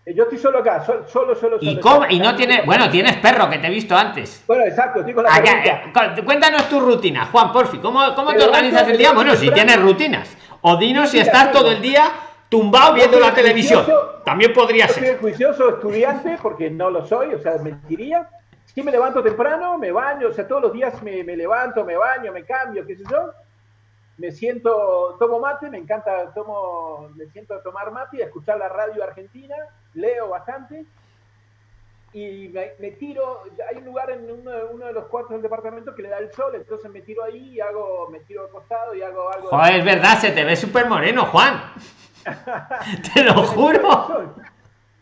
Eh, Yo estoy solo acá, sol- solo, solo, Y, solo. y no tienes, bueno, tienes perro que te he visto antes. Bueno, exacto, estoy con la eh, cu- cuéntanos tu rutina, Juan, porfi. ¿Cómo, cómo te organizas el día? Bueno, si tienes rutinas. O dinos si estás todo el día tumbado viendo soy la televisión. También podría Yo soy ser. el juicioso estudiante, porque no lo soy, o sea, mentiría. Sí me levanto temprano, me baño, o sea, todos los días me, me levanto, me baño, me cambio, qué sé yo. Me siento, tomo mate, me encanta, tomo, me siento a tomar mate y a escuchar la radio argentina, leo bastante. Y me, me tiro, hay un lugar en uno, de- uno de los cuartos del departamento que le da el sol, entonces me tiro ahí y hago, me tiro acostado y hago algo. de- Joder, es verdad, se te ve súper moreno, Juan. Te lo juro.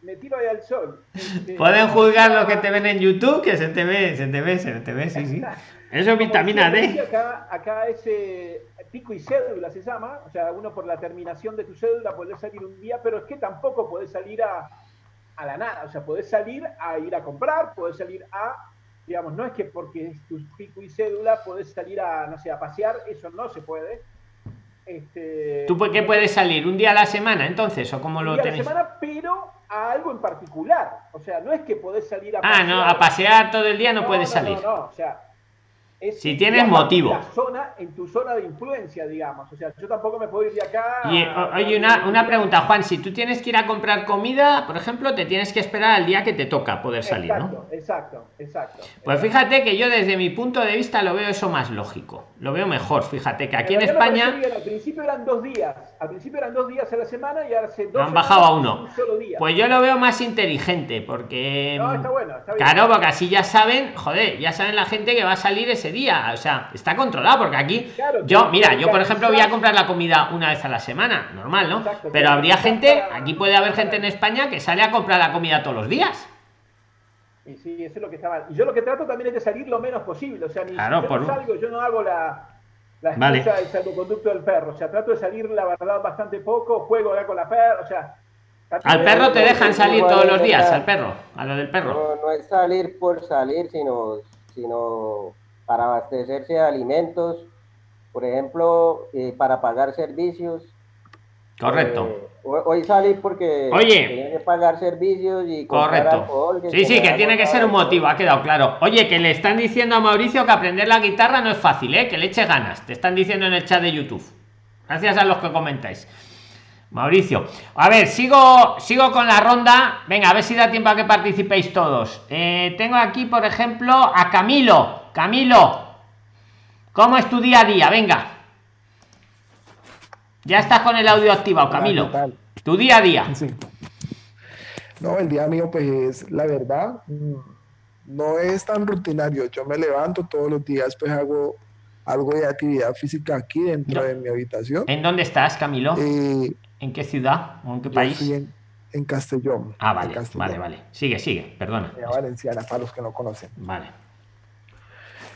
Me tiro ahí al sol. Este, Pueden juzgar lo que te ven en YouTube, que se te ve, se te ve, se te ve, sí, sí. Eso es vitamina D. Acá, acá es eh, pico y cédula se llama, o sea, uno por la terminación de tu cédula puede salir un día, pero es que tampoco podés salir a, a la nada, o sea, podés salir a ir a comprar, podés salir a, digamos, no es que porque es tu pico y cédula podés salir a, no sé, a pasear, eso no se puede. Este, ¿Tú por qué puedes salir? ¿Un día a la semana entonces? ¿O cómo un lo día a la semana, pero a algo en particular, o sea, no es que podés salir a Ah, no, a pasear todo el día no puedes salir. No, no, o sea, es Si tienes motivo. La zona, en tu zona de influencia, digamos. O sea, yo tampoco me puedo ir de acá. Y o- oye, una, una pregunta, Juan, si tú tienes que ir a comprar comida, por ejemplo, te tienes que esperar al día que te toca poder salir, ¿no? Exacto, exacto, exacto. Pues fíjate que yo desde mi punto de vista lo veo eso más lógico, lo veo mejor, fíjate que aquí en Pero me España bien, Al principio eran dos días. Al principio eran dos días a la semana y ahora lo han bajado a uno. un solo día. Pues yo lo veo más inteligente, porque... No, está bueno, está bien. Claro, porque así ya saben, joder, ya saben la gente que va a salir ese ese día. O sea, está controlado porque aquí Claro, yo, mira, yo por ejemplo voy a comprar la comida una vez a la semana, normal, ¿no? Exacto, Pero habría gente, aquí puede haber gente en España que sale a comprar la comida todos los días. Y sí, eso es lo que está mal. Y yo lo que trato también es de salir lo menos posible. O sea, ni Claro, si yo por- no salgo, yo no hago la, la Vale. del salvoconducto del perro. O sea, trato de salir, la verdad, bastante poco, juego ya con la perra, o sea... Al perro te dejan salir todos los días, al perro, a lo del perro. No, no es salir por salir, sino, sino para abastecerse de alimentos, por ejemplo, eh, para pagar servicios. Correcto. Eh, ho- hoy salí porque Oye. tenía que pagar servicios y Correcto. alcohol, Sí, sí, que tiene que ser un motivo, ha quedado claro. Oye, que le están diciendo a Mauricio que aprender la guitarra no es fácil, ¿eh? Que le eche ganas. Te están diciendo en el chat de YouTube. Gracias a los que comentáis. Mauricio. A ver, sigo, sigo con la ronda. Venga, a ver si da tiempo a que participéis todos. Eh, tengo aquí, por ejemplo, a Camilo. Camilo, ¿cómo es tu día a día? Venga. Ya estás con el audio activado, Camilo. Tu día a día. Sí. No, el día mío, pues es la verdad, mm, no es tan rutinario. Yo me levanto todos los días, pues hago algo de actividad física aquí dentro de mi habitación. ¿En dónde estás, Camilo? Eh, ¿En qué ciudad o en qué yo país? en, en Castellón. Ah, en vale, Castellón, vale, vale. Sigue, sigue, perdona. ciudad valenciana, para los que no conocen. Vale.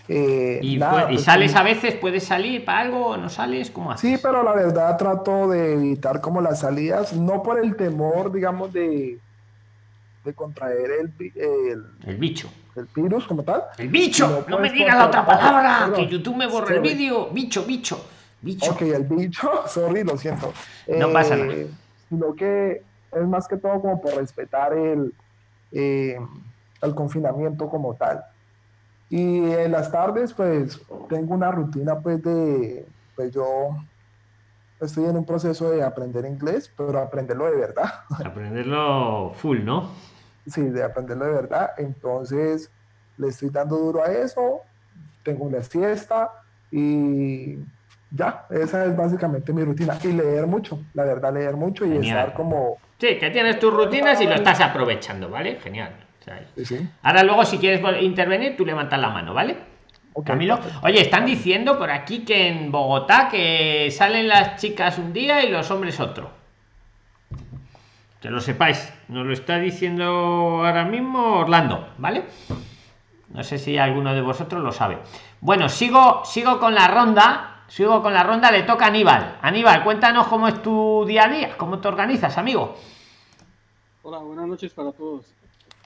Eh, ¿Y, nada, fue- y pues, sales a veces? ¿Puedes salir para algo no sales? ¿Cómo haces? Sí, pero la verdad trato de evitar como las salidas, no por el temor, digamos, de, de contraer el, el, El bicho. el virus como tal. ¡El bicho! No No, me puedes digas la otra palabra, perdón. que YouTube me borra el vídeo. Bicho, bicho, bicho. Ok, el bicho, sorry, lo siento. No pasa nada. Sino que es más que todo como por respetar el, eh, el confinamiento como tal. Y en las tardes, pues, tengo una rutina, pues, de, pues, yo estoy en un proceso de aprender inglés, pero aprenderlo de verdad. Aprenderlo full, ¿no? Sí, de aprenderlo de verdad. Entonces, le estoy dando duro a eso, tengo una siesta y ya, esa es básicamente mi rutina. Y leer mucho, la verdad, leer mucho y Genial. estar como... Sí, que tienes tus rutinas y lo estás aprovechando, ¿vale? Genial. O sea, Sí, sí. Ahora luego si quieres intervenir, tú levantas la mano, ¿vale? Camilo. perfecto. Oye, están diciendo por aquí que en Bogotá que salen las chicas un día y los hombres otro. Que lo sepáis. Nos lo está diciendo ahora mismo Orlando, ¿vale? No sé si alguno de vosotros lo sabe. Bueno, sigo, sigo con la ronda. Sigo con la ronda. Le toca a Aníbal. Aníbal, cuéntanos cómo es tu día a día, cómo te organizas, amigo. Hola, buenas noches para todos.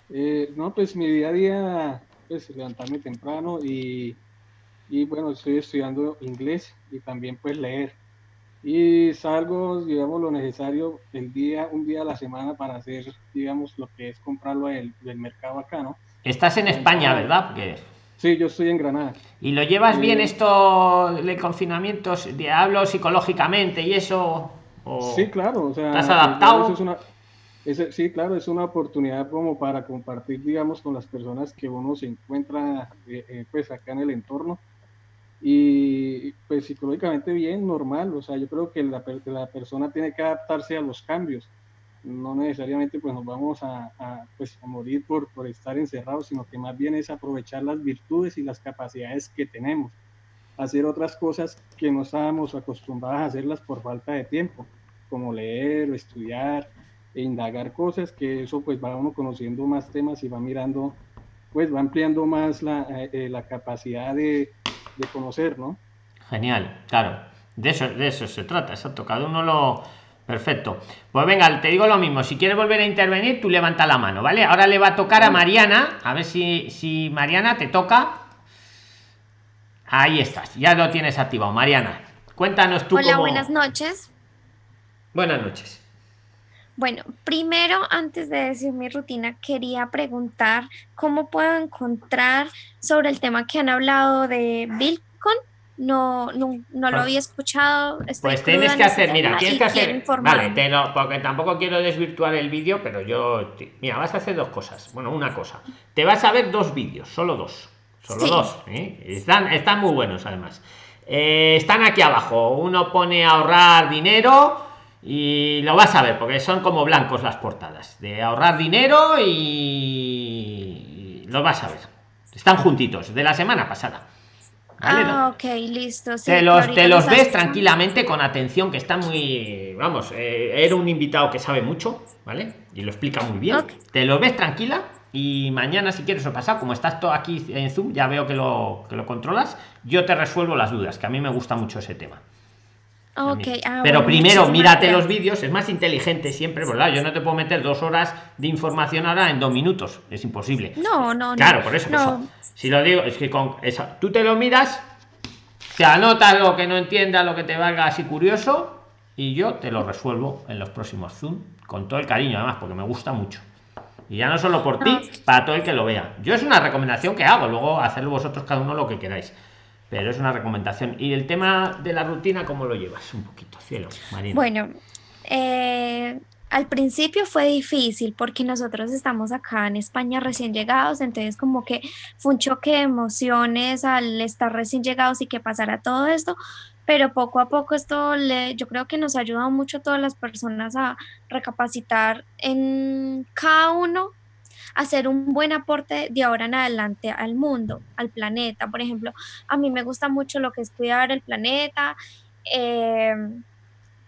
Eh, no, pues mi día a día, pues levantarme temprano y, y bueno, estoy estudiando inglés y también pues leer. Y salgo, digamos, lo necesario el día, un día a la semana para hacer, digamos, lo que es comprarlo del, del mercado acá, ¿no? Estás en España, ¿verdad? Porque Sí, yo estoy en Granada. ¿Y lo llevas bien Eh, esto de confinamientos? De hablo psicológicamente y eso. o- Sí, claro, o sea, ¿Estás pues, adaptado? eso es una, ese- sí, claro, es una oportunidad como para compartir, digamos, con las personas que uno se encuentra, eh, eh, pues, acá en el entorno. Y, pues, psicológicamente bien, normal, o sea, yo creo que la, la persona tiene que adaptarse a los cambios. No necesariamente, pues, nos vamos a, pues, a morir por, por estar encerrados, sino que más bien es aprovechar las virtudes y las capacidades que tenemos hacer otras cosas que no estábamos acostumbrados a hacerlas por falta de tiempo, como leer o estudiar e indagar cosas, que eso pues va uno conociendo más temas y va mirando, pues va ampliando más la, eh, eh, la capacidad de, de conocer, ¿no? Genial, claro. De eso, de eso se trata, exacto. Cada uno lo. Perfecto. Pues venga, te digo lo mismo. Si quieres volver a intervenir, tú levanta la mano, ¿vale? Ahora le va a tocar a Mariana. A ver si, si Mariana te toca. Ahí estás, ya lo tienes activado. Mariana, cuéntanos tú Hola, cómo- buenas noches. Buenas noches. Bueno, primero, antes de decir mi rutina, quería preguntar cómo puedo encontrar sobre el tema que han hablado de Bitcoin. No, no, no lo Pues- había escuchado. Pues tienes en que hacer, mira, tienes que hacer. informarme. Vale, te lo, porque tampoco quiero desvirtuar el vídeo, pero yo. te- Mira, vas a hacer dos cosas. Bueno, una cosa. Te vas a ver dos vídeos, solo dos. Solo Sí. dos. ¿eh? Están, están muy buenos, además. Eh, están aquí abajo. Uno pone ahorrar dinero y lo vas a ver, porque son como blancos las portadas. De ahorrar dinero y. y lo vas a ver. Están juntitos, de la semana pasada. Ah, ok, listo. te los, te los ves tranquilamente, con atención, que está muy. Vamos, eh, era un invitado que sabe mucho, ¿vale? Y lo explica muy bien. Te lo ves tranquila y mañana, si quieres o pasar, como estás todo aquí en Zoom, ya veo que lo, que lo controlas, yo te resuelvo las dudas, que a mí me gusta mucho ese tema. Okay, ah, pero primero mírate los vídeos, es más inteligente siempre, ¿verdad? Yo no te puedo meter dos horas de información ahora en dos minutos, es imposible. No, no, Claro, por eso, Si lo digo, es que con esa, tú te lo miras, te anotas lo que no entiendas, lo que te valga así curioso, y yo te lo resuelvo en los próximos Zoom, con todo el cariño, además, porque me gusta mucho. Y ya no solo por ti, para todo el que lo vea. Yo es una recomendación que hago, luego hacerlo vosotros cada uno lo que queráis pero es una recomendación. ¿Y el tema de la rutina, cómo lo llevas? Un poquito, cielo, Marina. Bueno, eh, al principio fue difícil porque nosotros estamos acá en España recién llegados, entonces como que fue un choque de emociones al estar recién llegados y que pasara todo esto, pero poco a poco esto le, yo creo que nos ha ayudado mucho a todas las personas a recapacitar en cada uno hacer un buen aporte de ahora en adelante al mundo, al planeta. Por ejemplo, a mí me gusta mucho lo que es cuidar el planeta. Em,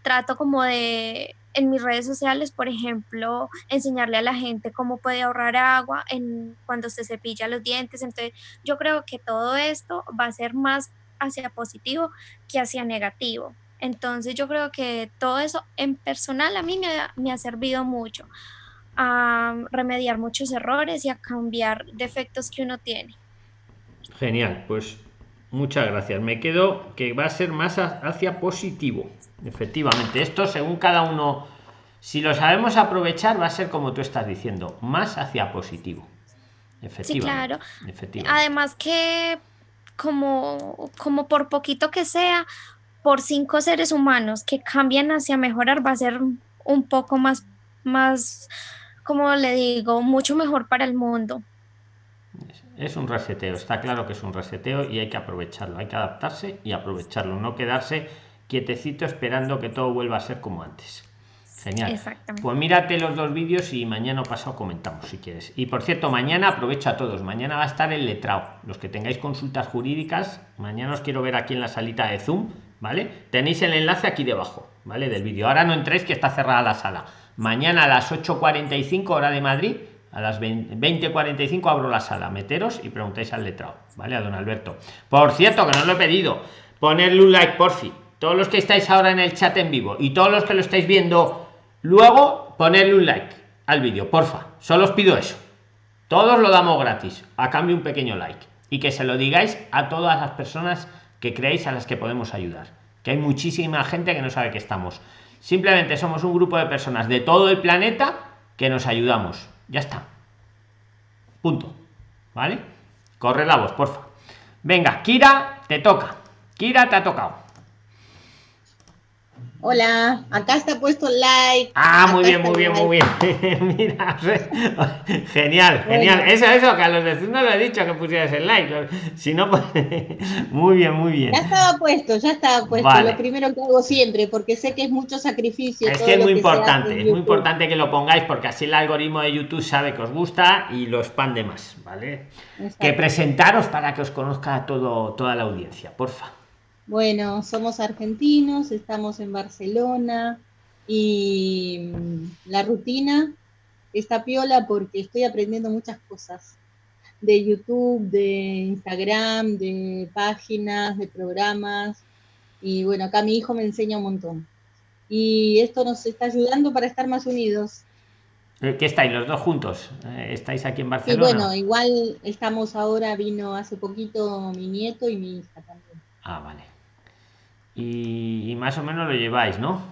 trato como de en mis redes sociales, por ejemplo, enseñarle a la gente cómo puede ahorrar agua en, cuando se cepilla los dientes. Entonces, yo creo que todo esto va a ser más hacia positivo que hacia negativo. Entonces, yo creo que todo eso en personal a mí me me ha servido mucho a remediar muchos errores y a cambiar defectos que uno tiene. Genial, pues muchas gracias. Me quedo que va a ser más hacia positivo. Efectivamente, esto según cada uno, si lo sabemos aprovechar, va a ser como tú estás diciendo, más hacia positivo. Efectivamente. Sí, claro. Además que como, como por poquito que sea, por cinco seres humanos que cambian hacia mejorar, va a ser un poco más, más como le digo, mucho mejor para el mundo. Es un reseteo, está claro que es un reseteo y hay que aprovecharlo, hay que adaptarse y aprovecharlo, no quedarse quietecito esperando que todo vuelva a ser como antes. Genial. Pues mírate los dos vídeos y mañana o pasado comentamos si quieres. Y por cierto, mañana aprovecho a todos. Mañana va a estar el letrado. Los que tengáis consultas jurídicas, mañana os quiero ver aquí en la salita de Zoom, ¿vale? Tenéis el enlace aquí debajo, ¿vale? Del vídeo. Ahora no entréis que está cerrada la sala Mañana a las 8.45 hora de Madrid, a las 20.45 abro la sala. Meteros y preguntáis al letrado, ¿vale? A don Alberto. Por cierto, que no lo he pedido, ponerle un like, por fin. Todos los que estáis ahora en el chat en vivo y todos los que lo estáis viendo luego, ponerle un like al vídeo, porfa. Solo os pido eso. Todos lo damos gratis, a cambio un pequeño like. Y que se lo digáis a todas las personas que creéis a las que podemos ayudar. Que hay muchísima gente que no sabe que estamos. Simplemente somos un grupo de personas de todo el planeta que nos ayudamos. Ya está. Punto. ¿Vale? Corre la voz, porfa. Venga, Kira, te toca. Kira, te ha tocado. Hola, acá está puesto like. Ah, muy bien, muy bien, muy bien. Mira, genial, genial. Eso, eso, que a los vecinos no lo he dicho que pusieras el like. Si no, pues, muy bien, muy bien. Ya estaba puesto, ya estaba puesto. Lo primero que hago siempre, porque sé que es mucho sacrificio. Es que es muy importante, es muy importante que lo pongáis, porque así el algoritmo de YouTube sabe que os gusta y lo expande más, ¿vale? Que presentaros para que os conozca todo, toda la audiencia, porfa. Bueno, somos argentinos, estamos en Barcelona y mm, la rutina está piola porque estoy aprendiendo muchas cosas de YouTube, de Instagram, de páginas, de programas. Y bueno, acá mi hijo me enseña un montón. Y esto nos está ayudando para estar más unidos. Eh, ¿Qué estáis los dos juntos? Eh, ¿Estáis aquí en Barcelona? Y bueno, igual estamos ahora, vino hace poquito mi nieto y mi hija también. Ah, vale y, más o menos lo lleváis, ¿no?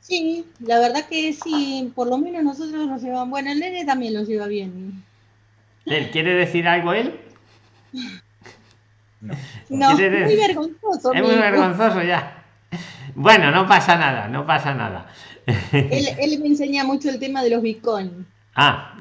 Sí, la verdad que sí, por lo menos nosotros nos llevamos. Bueno, el nene también lo lleva bien. ¿Él quiere decir algo él? No, no muy vergonzoso. Es muy vergonzoso ya. Bueno, no pasa nada, no pasa nada. Él, él me enseña mucho el tema de los bitcoins. Ah,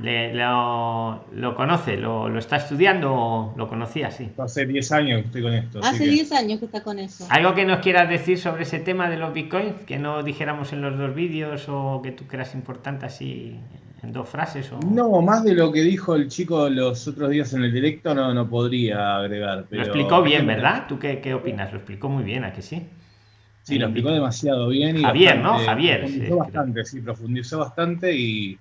lo, conoce, lo, está estudiando o lo conocía, sí. Hace 10 años que estoy con esto. Hace 10 años que está con eso. ¿Algo que nos quieras decir sobre ese tema de los bitcoins? Que no dijéramos en los dos vídeos o que tú creas importante así en dos frases. O... No, más de lo que dijo el chico los otros días en el directo no, no podría agregar. Pero lo explicó bien, ¿verdad? ¿Tú qué, qué opinas? Lo explicó muy bien, ¿a que sí? Sí, lo explicó demasiado bien. Y Javier, ¿no? Javier. Profundizó sí, bastante, sí, profundizó bastante y,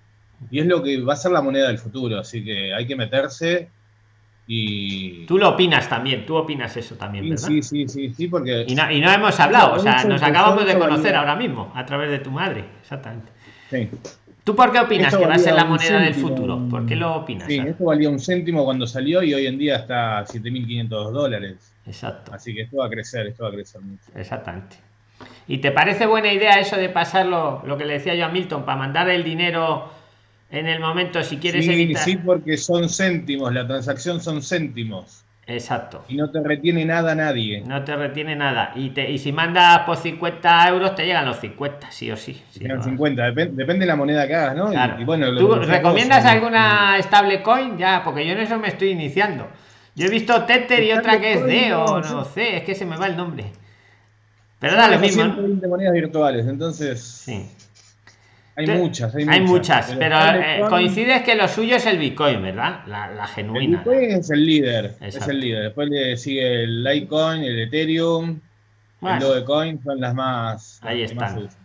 y es lo que va a ser la moneda del futuro, así que hay que meterse y... Tú lo opinas también, tú opinas eso también, ¿verdad? Sí, sí, sí, sí, porque... Y no, y no hemos hablado, o sea, nos acabamos de conocer ahora mismo, a través de tu madre, exactamente. Sí. ¿Tú por qué opinas esto que va a ser la moneda del futuro? ¿Por qué lo opinas? Sí, esto valía un céntimo cuando salió y hoy en día está a 7.500 dólares. Exacto. Así que esto va a crecer, esto va a crecer mucho. Exactamente. ¿Y te parece buena idea eso de pasarlo, lo que le decía yo a Milton, para mandar el dinero en el momento si quieres sí, evitar? Sí, porque son céntimos, la transacción son céntimos. Exacto. Y no te retiene nada nadie. No te retiene nada. Y, te, y si mandas por 50 euros, te llegan los 50, sí o sí. sí llegan 50, depende, depende de la moneda que hagas, ¿no? Claro. Y, y bueno, ¿Tú recomiendas alguna stablecoin? Ya, porque yo en eso me estoy iniciando. Yo he visto Tether y otra que es DEO, no sé, es que se me va el nombre. Pero da lo mismo. 120 monedas virtuales, entonces. Sí. Hay muchas, hay, hay muchas. muchas, pero, eh, coincides que lo suyo es el Bitcoin, ¿verdad? La, la genuina. El Bitcoin es el líder, Exacto. es el líder. Después le sigue el Litecoin, el Ethereum, bueno. el Dogecoin, son las más. Ahí las están. Más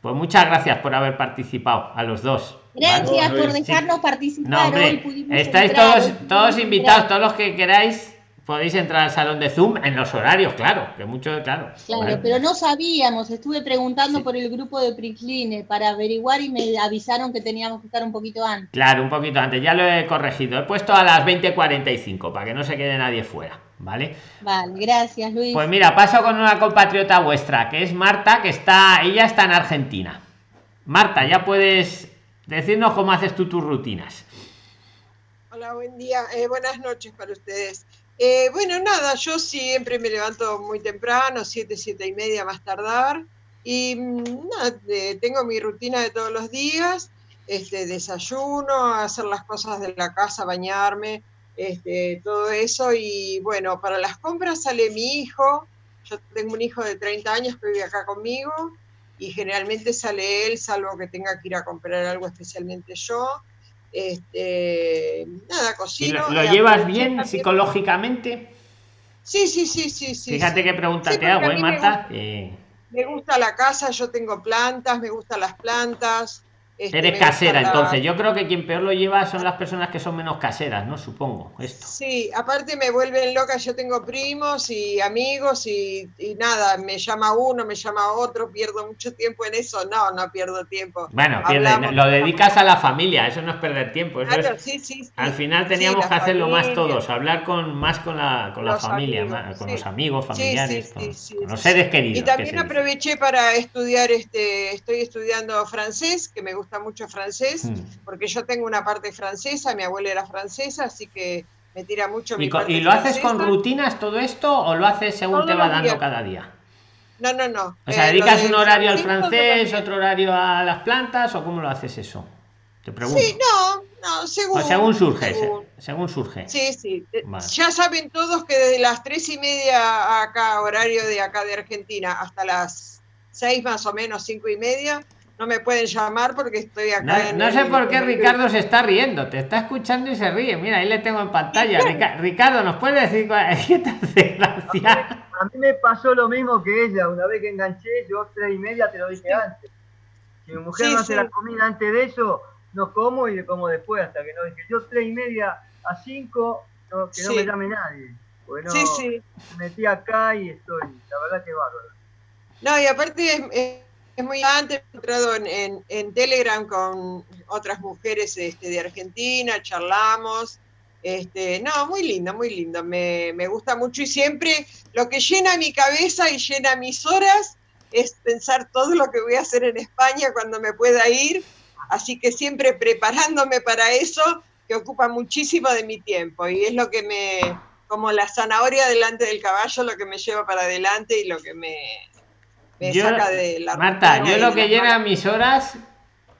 pues muchas gracias por haber participado a los dos. Gracias ¿vale? por dejarnos sí. participar. No, hombre, estáis todos, todos invitados, todos los que queráis podéis entrar al salón de Zoom en los horarios, claro, que mucho, claro. Claro, pero no sabíamos, estuve preguntando sí. por el grupo de Pricline para averiguar y me avisaron que teníamos que estar un poquito antes. Claro, un poquito antes, ya lo he corregido, he puesto a las 20.45 para que no se quede nadie fuera, ¿vale? Vale, gracias Luis. Pues mira, paso con una compatriota vuestra, que es Marta, que está, ella está en Argentina. Marta, ya puedes decirnos cómo haces tú tus rutinas. Hola, buen día, eh, buenas noches para ustedes. Eh, bueno, nada, yo siempre me levanto muy temprano, siete, siete y media más tardar, y nada, eh, tengo mi rutina de todos los días, este, desayuno, hacer las cosas de la casa, bañarme, este, todo eso, y bueno, para las compras sale mi hijo, yo tengo un hijo de 30 años que vive acá conmigo, y generalmente sale él, salvo que tenga que ir a comprar algo especialmente yo, este, nada, cocino. ¿Y ¿Lo, lo llevas bien también. psicológicamente? Sí, sí, sí, sí, sí. Fíjate sí. qué pregunta sí, te hago, ¿eh, Marta? Me gusta, me gusta, la casa, yo tengo plantas, me gustan las plantas. Este, Eres casera, la... entonces. Yo creo que quien peor lo lleva son las personas que son menos caseras, ¿no? Supongo, esto. Sí, aparte me vuelven loca, yo tengo primos y amigos y, y, nada, me llama uno, me llama otro, pierdo mucho tiempo en eso. No, no pierdo tiempo. Bueno, pierde, lo dedicas a la familia, eso no es perder tiempo. Eso claro, es, sí, sí, sí, al final teníamos que hacerlo familia, más todos, hablar con más con la, con la familia, amigos, más, con los amigos, familiares, con, con, los seres queridos. Y también aproveché para estudiar, este, estoy estudiando francés, que me gusta mucho francés porque yo tengo una parte francesa, mi abuela era francesa, así que me tira mucho mi ¿Y, parte ¿y lo francesa. haces con rutinas todo esto o lo haces según Todos te va dando días. cada día? No, no, no. O sea, Eh, ¿dedicas lo un horario al francés, otro horario a las plantas o cómo lo haces eso? Te pregunto. Sí, no, no, según. o según surge, según. se- según surge. Sí, sí. Eh, Vale. Ya saben todos que desde las tres y media acá, horario de acá de Argentina, hasta las seis más o menos, cinco y media, no me pueden llamar porque estoy acá No, en no el- sé por qué Ricardo se está riendo, te está escuchando y se ríe. Mira, ahí le tengo en pantalla. Rica- Ricardo, ¿nos puedes decir cuál qué te hace gracia? A mí me pasó lo mismo que ella, una vez que enganché, yo tres y media te lo dije antes. Si mi mujer Sí, no hace sí. la comida antes de eso, no como y le como después, hasta que no dije, yo tres y media a cinco, no, que no me llame nadie. Porque no, Sí, sí. me metí acá y estoy, la verdad que bárbaro. No, y aparte es, es- es muy antes, he entrado en, en- en Telegram con otras mujeres este, de Argentina, charlamos. Este, no, muy lindo, muy lindo. Me, me gusta mucho y siempre lo que llena mi cabeza y llena mis horas es pensar todo lo que voy a hacer en España cuando me pueda ir. Así que siempre preparándome para eso, que ocupa muchísimo de mi tiempo y es lo que me, como la zanahoria delante del caballo, lo que me lleva para adelante y lo que me, me Yo- saca de la Marta, yo lo que llena mis horas,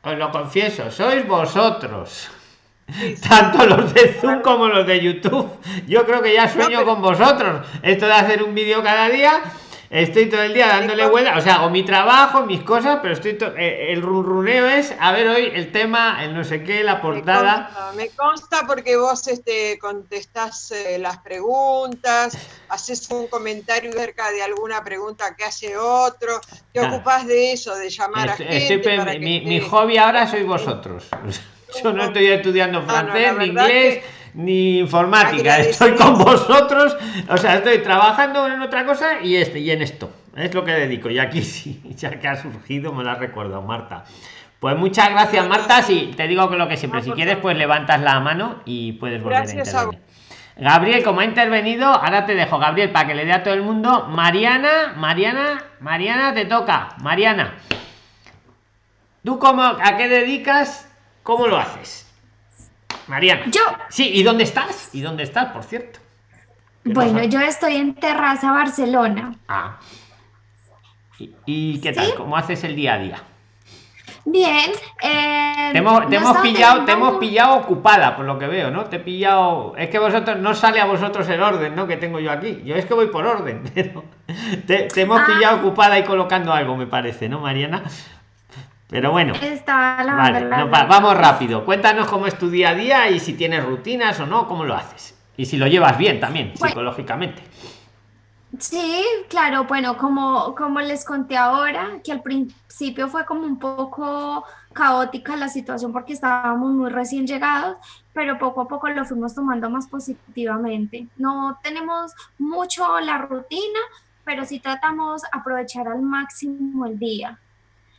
os lo confieso, sois vosotros. Tanto los de Zoom como los de YouTube. Yo creo que ya sueño con vosotros. Esto de hacer un vídeo cada día Estoy todo el día dándole vuelta, o sea, hago mi trabajo, mis cosas, pero estoy eh, el runruneo es a ver hoy el tema, el no sé qué, la portada. Me consta, porque vos este contestás eh, las preguntas, haces un comentario acerca de alguna pregunta que hace otro, te ocupás de eso, de llamar a gente. mi, hobby ahora sois vosotros. Yo no estoy estudiando francés ni inglés ni informática, estoy con vosotros, o sea, estoy trabajando en otra cosa y este y en esto. Es lo que dedico. Y aquí sí, ya que ha surgido, me lo ha recordado Marta. Pues muchas gracias, Marta. Sí, te digo que lo que siempre, si quieres, pues levantas la mano y puedes volver a intervenir. Gabriel, como ha intervenido, ahora te dejo, Gabriel, para que le dé a todo el mundo. Mariana, Mariana, Mariana, te toca. Mariana. ¿Tú cómo, a qué dedicas? ¿Cómo lo haces? Mariana. Yo. Sí, ¿y dónde estás? ¿Y dónde estás, por cierto? Bueno, yo estoy en Terraza, Barcelona. Ah. ¿Y, qué tal? ¿Cómo haces el día a día? Bien. Eh, te hemos, pillado, te hemos pillado ocupada, por lo que veo, ¿no? Te he pillado. Es que vosotros no sale a vosotros el orden, ¿no? Que tengo yo aquí. Yo es que voy por orden, pero te, hemos ah. pillado ocupada y colocando algo, me parece, ¿no, Mariana? Pero bueno, vamos rápido. Cuéntanos cómo es tu día a día y si tienes rutinas o no, cómo lo haces. Y si lo llevas bien también, psicológicamente. Sí, claro, bueno, como, como les conté ahora, que al principio fue como un poco caótica la situación porque estábamos muy recién llegados, pero poco a poco lo fuimos tomando más positivamente. No tenemos mucho la rutina, pero sí tratamos aprovechar al máximo el día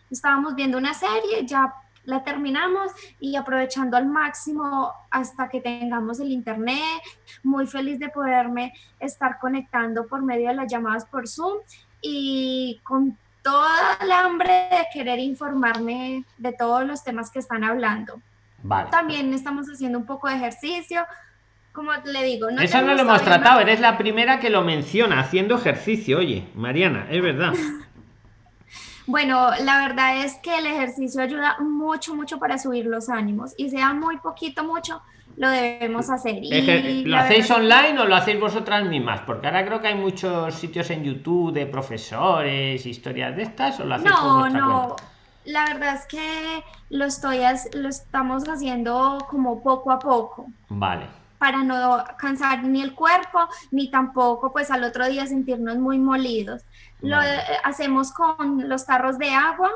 estábamos viendo una serie, ya la terminamos y aprovechando al máximo hasta que tengamos el internet, muy feliz de poderme estar conectando por medio de las llamadas por Zoom y con toda la hambre de querer informarme de todos los temas que están hablando. También estamos haciendo un poco de ejercicio. Como le digo, no eso no lo hemos tratado, eres la primera que lo menciona haciendo ejercicio, oye, Mariana, es verdad. Bueno, la verdad es que el ejercicio ayuda mucho, mucho para subir los ánimos y sea muy poquito, mucho, lo debemos hacer. Y ¿Lo hacéis online o lo hacéis vosotras mismas? Porque ahora creo que hay muchos sitios en YouTube de profesores, historias de estas, o lo hacéis No, no. La verdad es que lo estoy lo estamos haciendo como poco a poco. Vale para no cansar ni el cuerpo, ni tampoco pues al otro día sentirnos muy molidos. Lo hacemos con los tarros de agua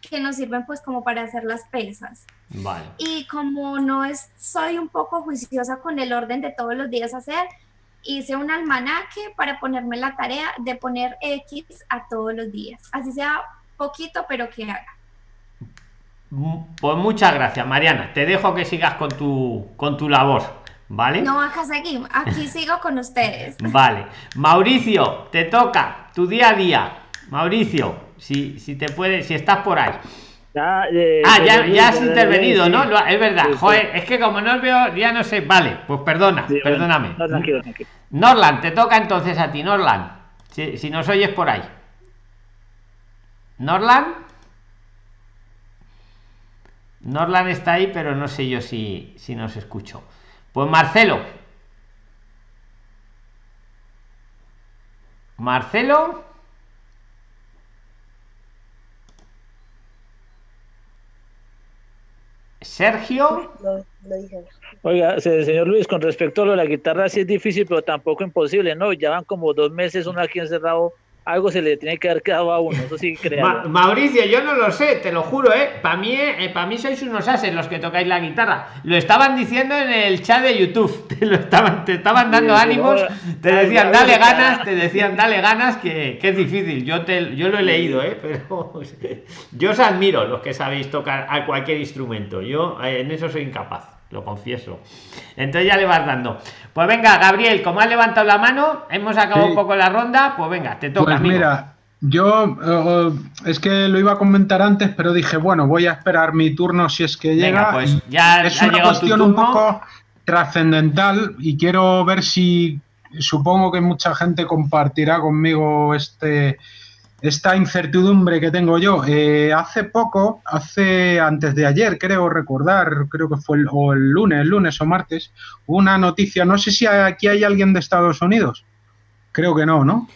que nos sirven pues como para hacer las pesas. Y como no es, soy un poco juiciosa con el orden de todos los días hacer, hice un almanaque para ponerme la tarea de poner X a todos los días. Así sea poquito, pero que haga. Pues muchas gracias, Mariana. Te dejo que sigas con tu, con tu labor. ¿Vale? No, acá seguimos. Aquí sigo con ustedes. Vale. Mauricio, te toca tu día a día. Mauricio, si, si te puedes, si estás por ahí. Eh, ah, ya, ya has intervenido, ¿no? Es verdad. Joder, es que como no os veo, ya no sé. Vale, pues perdona, perdóname. No, tranquilo, tranquilo. Norland, te toca entonces a ti, Norland. Si, si nos oyes por ahí. Norland. Norland está ahí, pero no sé yo si, si nos escucho. Pues Marcelo. Marcelo. Sergio. Oiga, señor Luis, con respecto a lo de la guitarra, sí es difícil, pero tampoco imposible, ¿no? Ya van como dos meses uno aquí encerrado algo se le tiene que haber quedado a uno, eso sí creo. Mauricio, yo no lo sé, te lo juro, ¿eh? Para mí, eh, para mí sois unos ases los que tocáis la guitarra. Lo estaban diciendo en el chat de YouTube, te lo estaban, te estaban dando ánimos, te decían dale ganas, te decían dale ganas, que, es difícil. Yo te, yo lo he leído, ¿eh? Pero yo os admiro los que sabéis tocar a cualquier instrumento. Yo eh, en eso soy incapaz lo confieso. Entonces ya le vas dando. Pues venga, Gabriel, como has levantado la mano, hemos acabado un poco la ronda, pues venga, te toca. Pues mira, yo eh, es que lo iba a comentar antes, pero dije, bueno, voy a esperar mi turno si es que llega. pues ya es una cuestión un poco trascendental y quiero ver si supongo que mucha gente compartirá conmigo este esta incertidumbre que tengo yo. Eh, hace poco, hace antes de ayer, creo recordar, creo que fue el, o el lunes, lunes o martes, una noticia, no sé si aquí hay alguien de Estados Unidos. Creo que no, ¿no?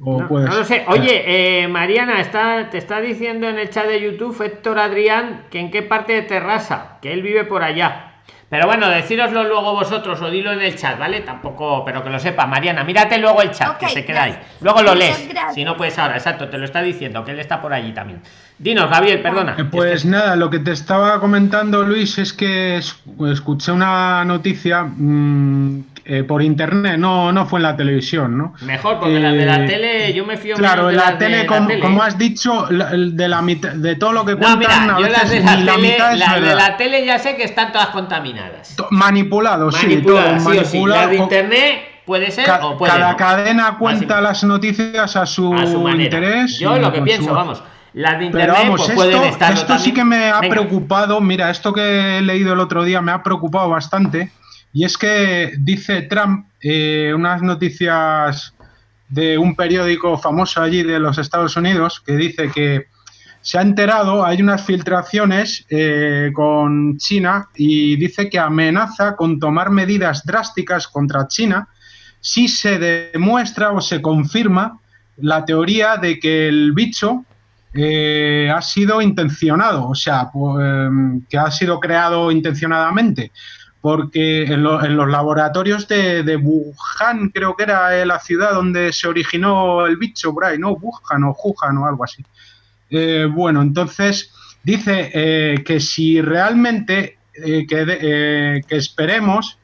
O No, no lo sé. Oye, eh, Mariana, está, te está diciendo en el chat de YouTube Héctor Adrián que en qué parte de Terrassa, que él vive por allá. Pero bueno, decíroslo luego vosotros o dilo en el chat, ¿vale? Tampoco, pero que lo sepa, Mariana, mírate luego el chat, que se queda ahí. Luego lo Muchas lees. gracias. Si no puedes ahora, exacto, te lo está diciendo, que él está por allí también. Dinos, Gabriel, perdona. Eh, Pues nada, lo que te estaba comentando, Luis, es que es- escuché una noticia mm, eh, por internet, no, no fue en la televisión, ¿no? Mejor, porque la de la Eh, tele, yo me fío Claro, de la de tele, la como, tele, como ¿eh? has dicho, la- de la mitad, de todo lo que No, cuentan, mira, yo las de la la tele, mitad es de la tele ya sé que están todas contaminadas. To- Manipulado, sí, todo. Las de internet puede ser ca- o puede cada no. cadena cuenta las noticias a su, a su manera. interés. Yo lo que pienso, su- vamos, las de internet Pero vamos, pues esto, pueden esto sí que me ha Venga. preocupado. Mira, esto que he leído el otro día me ha preocupado bastante. Y es que dice Trump eh, unas noticias de un periódico famoso allí de los Estados Unidos que dice que se ha enterado, hay unas filtraciones eh, con China y dice que amenaza con tomar medidas drásticas contra China si se demuestra o se confirma la teoría de que el bicho eh, ha sido intencionado, o sea, pu- em, que ha sido creado intencionadamente, porque en, lo- en los laboratorios de, de Wuhan, creo que era eh, la ciudad donde se originó el bicho, por ahí, ¿no? Wuhan o Wuhan o algo así. Eh, bueno, entonces dice eh, que si realmente eh, que, de- que esperemos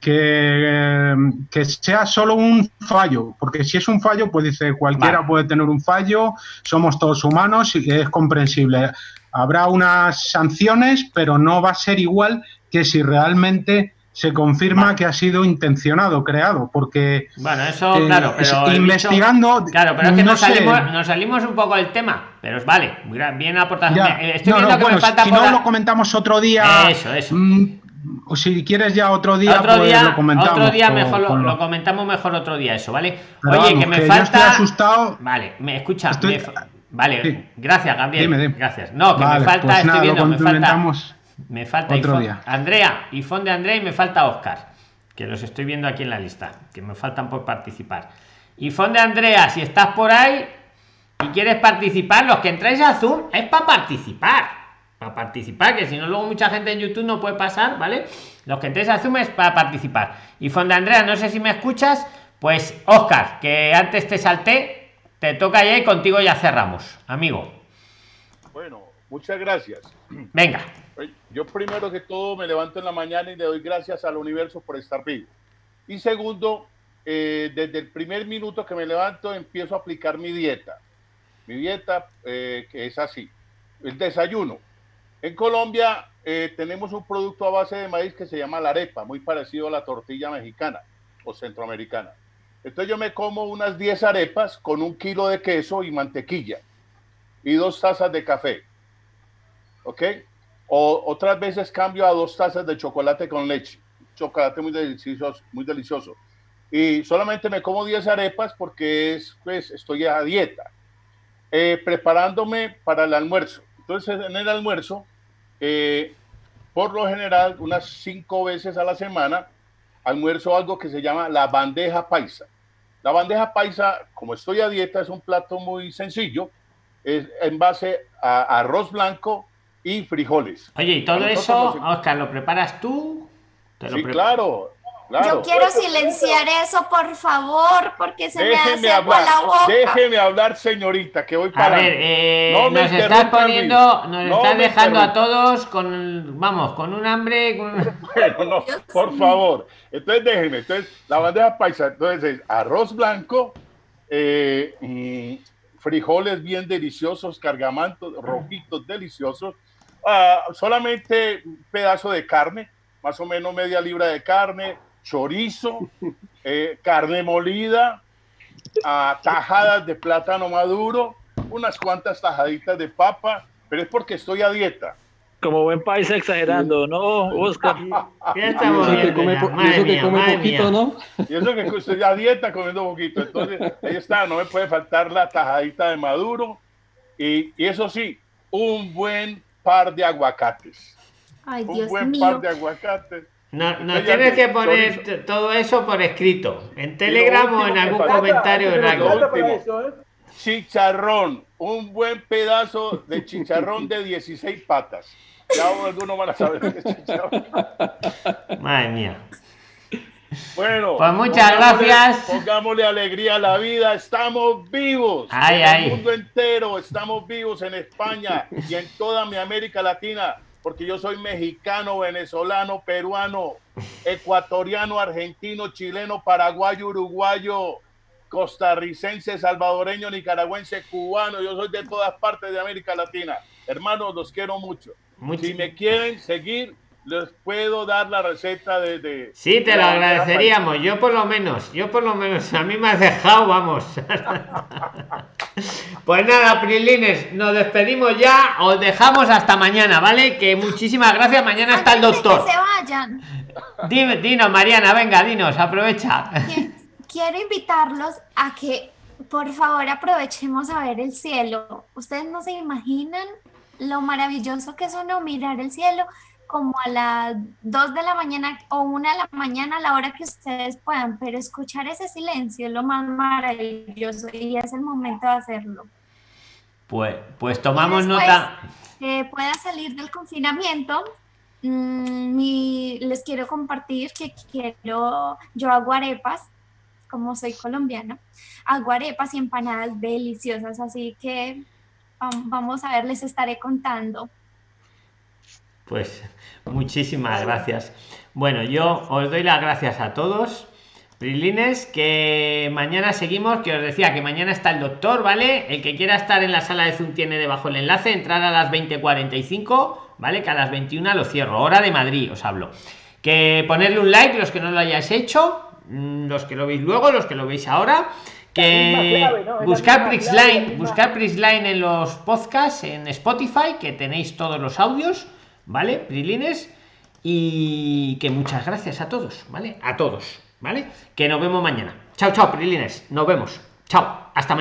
que, que sea solo un fallo, porque si es un fallo, pues dice cualquiera puede tener un fallo, somos todos humanos y es comprensible. Habrá unas sanciones, pero no va a ser igual que si realmente se confirma que ha sido intencionado, creado, porque Bueno, eso, eh, claro, pero investigando, bicho- claro, pero es que no nos, sé. salimos, nos salimos un poco del tema, pero es vale, bien aportación. Me- Estoy No, viendo no, que bueno, me falta si no la- lo comentamos otro día. Eso, eso. mm, o si quieres ya otro día, otro pues día, lo comentamos. otro día con- mejor lo, comentamos mejor otro día eso, ¿vale? Pero Oye, vamos, que me que yo falta. estoy asustado. Vale, me escucha. Estoy- me Vale, Sí. gracias, Gabriel. Dime, dime. Gracias. No, que Vale, me falta, pues estoy nada, lo viendo, me falta. Me falta otro día. Andrea, Ifón de Andrea y me falta Oscar, que los estoy viendo aquí en la lista, que me faltan por participar. Ifón de Andrea, si estás por ahí y quieres participar, los que entráis a Zoom es para participar. Para participar, que si no, luego mucha gente en YouTube no puede pasar, ¿vale? Los que entréis a Zoom es para participar. Ifón de Andrea, no sé si me escuchas, pues Oscar, que antes te salté, te toca ya y contigo ya cerramos, amigo. Bueno, muchas gracias. Venga. Yo primero que todo me levanto en la mañana y le doy gracias al universo por estar vivo. Y segundo, eh, desde el primer minuto que me levanto empiezo a aplicar mi dieta. Mi dieta eh, que es así. El desayuno. En Colombia eh, tenemos un producto a base de maíz que se llama la arepa, muy parecido a la tortilla mexicana o centroamericana. Entonces yo me como unas 10 arepas con un kilo de queso y mantequilla y dos tazas de café. ¿Ok? O otras veces cambio a dos tazas de chocolate con leche. Chocolate muy delicioso, muy delicioso. Y solamente me como 10 arepas porque es, pues, estoy a dieta. Eh, preparándome para el almuerzo. Entonces, en el almuerzo, eh, por lo general, unas cinco veces a la semana, almuerzo algo que se llama la bandeja paisa. La bandeja paisa, como estoy a dieta, es un plato muy sencillo, es en base a arroz blanco y frijoles. Oye, y todo A eso, nos- Oscar, ¿lo preparas tú? ¿Te lo Sí, pre- claro, claro. Yo quiero silenciar eso, por favor, porque se me Déjeme hace hablar, la boca. déjeme hablar, señorita, que voy A para. ver, eh, No me nos estás interrumpa, poniendo, nos No estás me dejando a todos con, vamos, con un hambre. con- Bueno, no, por favor. Entonces déjenme. Entonces, la bandeja paisa, entonces es arroz blanco, eh, frijoles bien deliciosos, cargamantos, rojitos deliciosos, ah, solamente un pedazo de carne, más o menos media libra de carne, chorizo, eh, carne molida, ah, tajadas de plátano maduro, unas cuantas tajaditas de papa, pero es porque estoy a dieta. Como buen país exagerando, ¿no, Oscar? Ya estamos Y eso que come, ya, po- eso que mía, come madre poquito, mía. ¿no? Y eso que estoy a dieta comiendo poquito. Entonces, ahí está, no me puede faltar la tajadita de maduro. Y, y eso sí, un buen par de aguacates. Ay, un Dios buen mío. par de aguacates. No, no tienes que poner todo eso por escrito, en Telegram o en algún comentario en algo. Lo último, Chicharrón, un buen pedazo de chicharrón de 16 patas. Ya algunos van a saber qué es chicharrón. Madre mía. Bueno, Pues muchas pongámosle- gracias. Pongámosle alegría a la vida. Estamos vivos. Ay, en ay. el mundo entero. Estamos vivos en España y en toda mi América Latina. Porque yo soy mexicano, venezolano, peruano, ecuatoriano, argentino, chileno, paraguayo, uruguayo, costarricense, salvadoreño, nicaragüense, cubano. Yo soy de todas partes de América Latina. Hermanos, los quiero mucho. Si me quieren seguir, les puedo dar la receta de... de- Sí, te de lo agradeceríamos. Yo por lo menos, yo por lo menos, a mí me has dejado, vamos. Pues nada, Prilines, nos despedimos ya, os dejamos hasta mañana, ¿vale? Que muchísimas gracias, mañana está el doctor. Que se vayan. Dime, dinos, Mariana, venga, dinos, aprovecha. Quiero invitarlos a que por favor aprovechemos a ver el cielo. Ustedes no se imaginan lo maravilloso que es uno mirar el cielo como a las 2 de la mañana o 1 de la mañana a la hora que ustedes puedan, pero escuchar ese silencio es lo más maravilloso y es el momento de hacerlo. Pues, pues tomamos Después, nota. que pueda salir del confinamiento, mm, mi- les quiero compartir que quiero, yo hago arepas, como soy colombiana, hago arepas y empanadas deliciosas, así que vam- vamos a ver, les estaré contando. Pues muchísimas gracias. Bueno, yo os doy las gracias a todos. Prilines, que mañana seguimos, que os decía que mañana está el doctor, ¿vale? El que quiera estar en la sala de Zoom tiene debajo el enlace, entrar a las 20.45, ¿vale? Que a las 21 lo cierro, hora de Madrid, os hablo. Que ponerle un like los que no lo hayáis hecho, mm, los que lo veis luego, los que lo veis ahora. Que buscar misma- buscar Prisline en los podcasts, en Spotify, que tenéis todos los audios, ¿vale? Prilines. Y que muchas gracias a todos, ¿vale? A todos, ¿vale? Que nos vemos mañana. Chao, chao, Prilines. Nos vemos. Chao. Hasta mañana.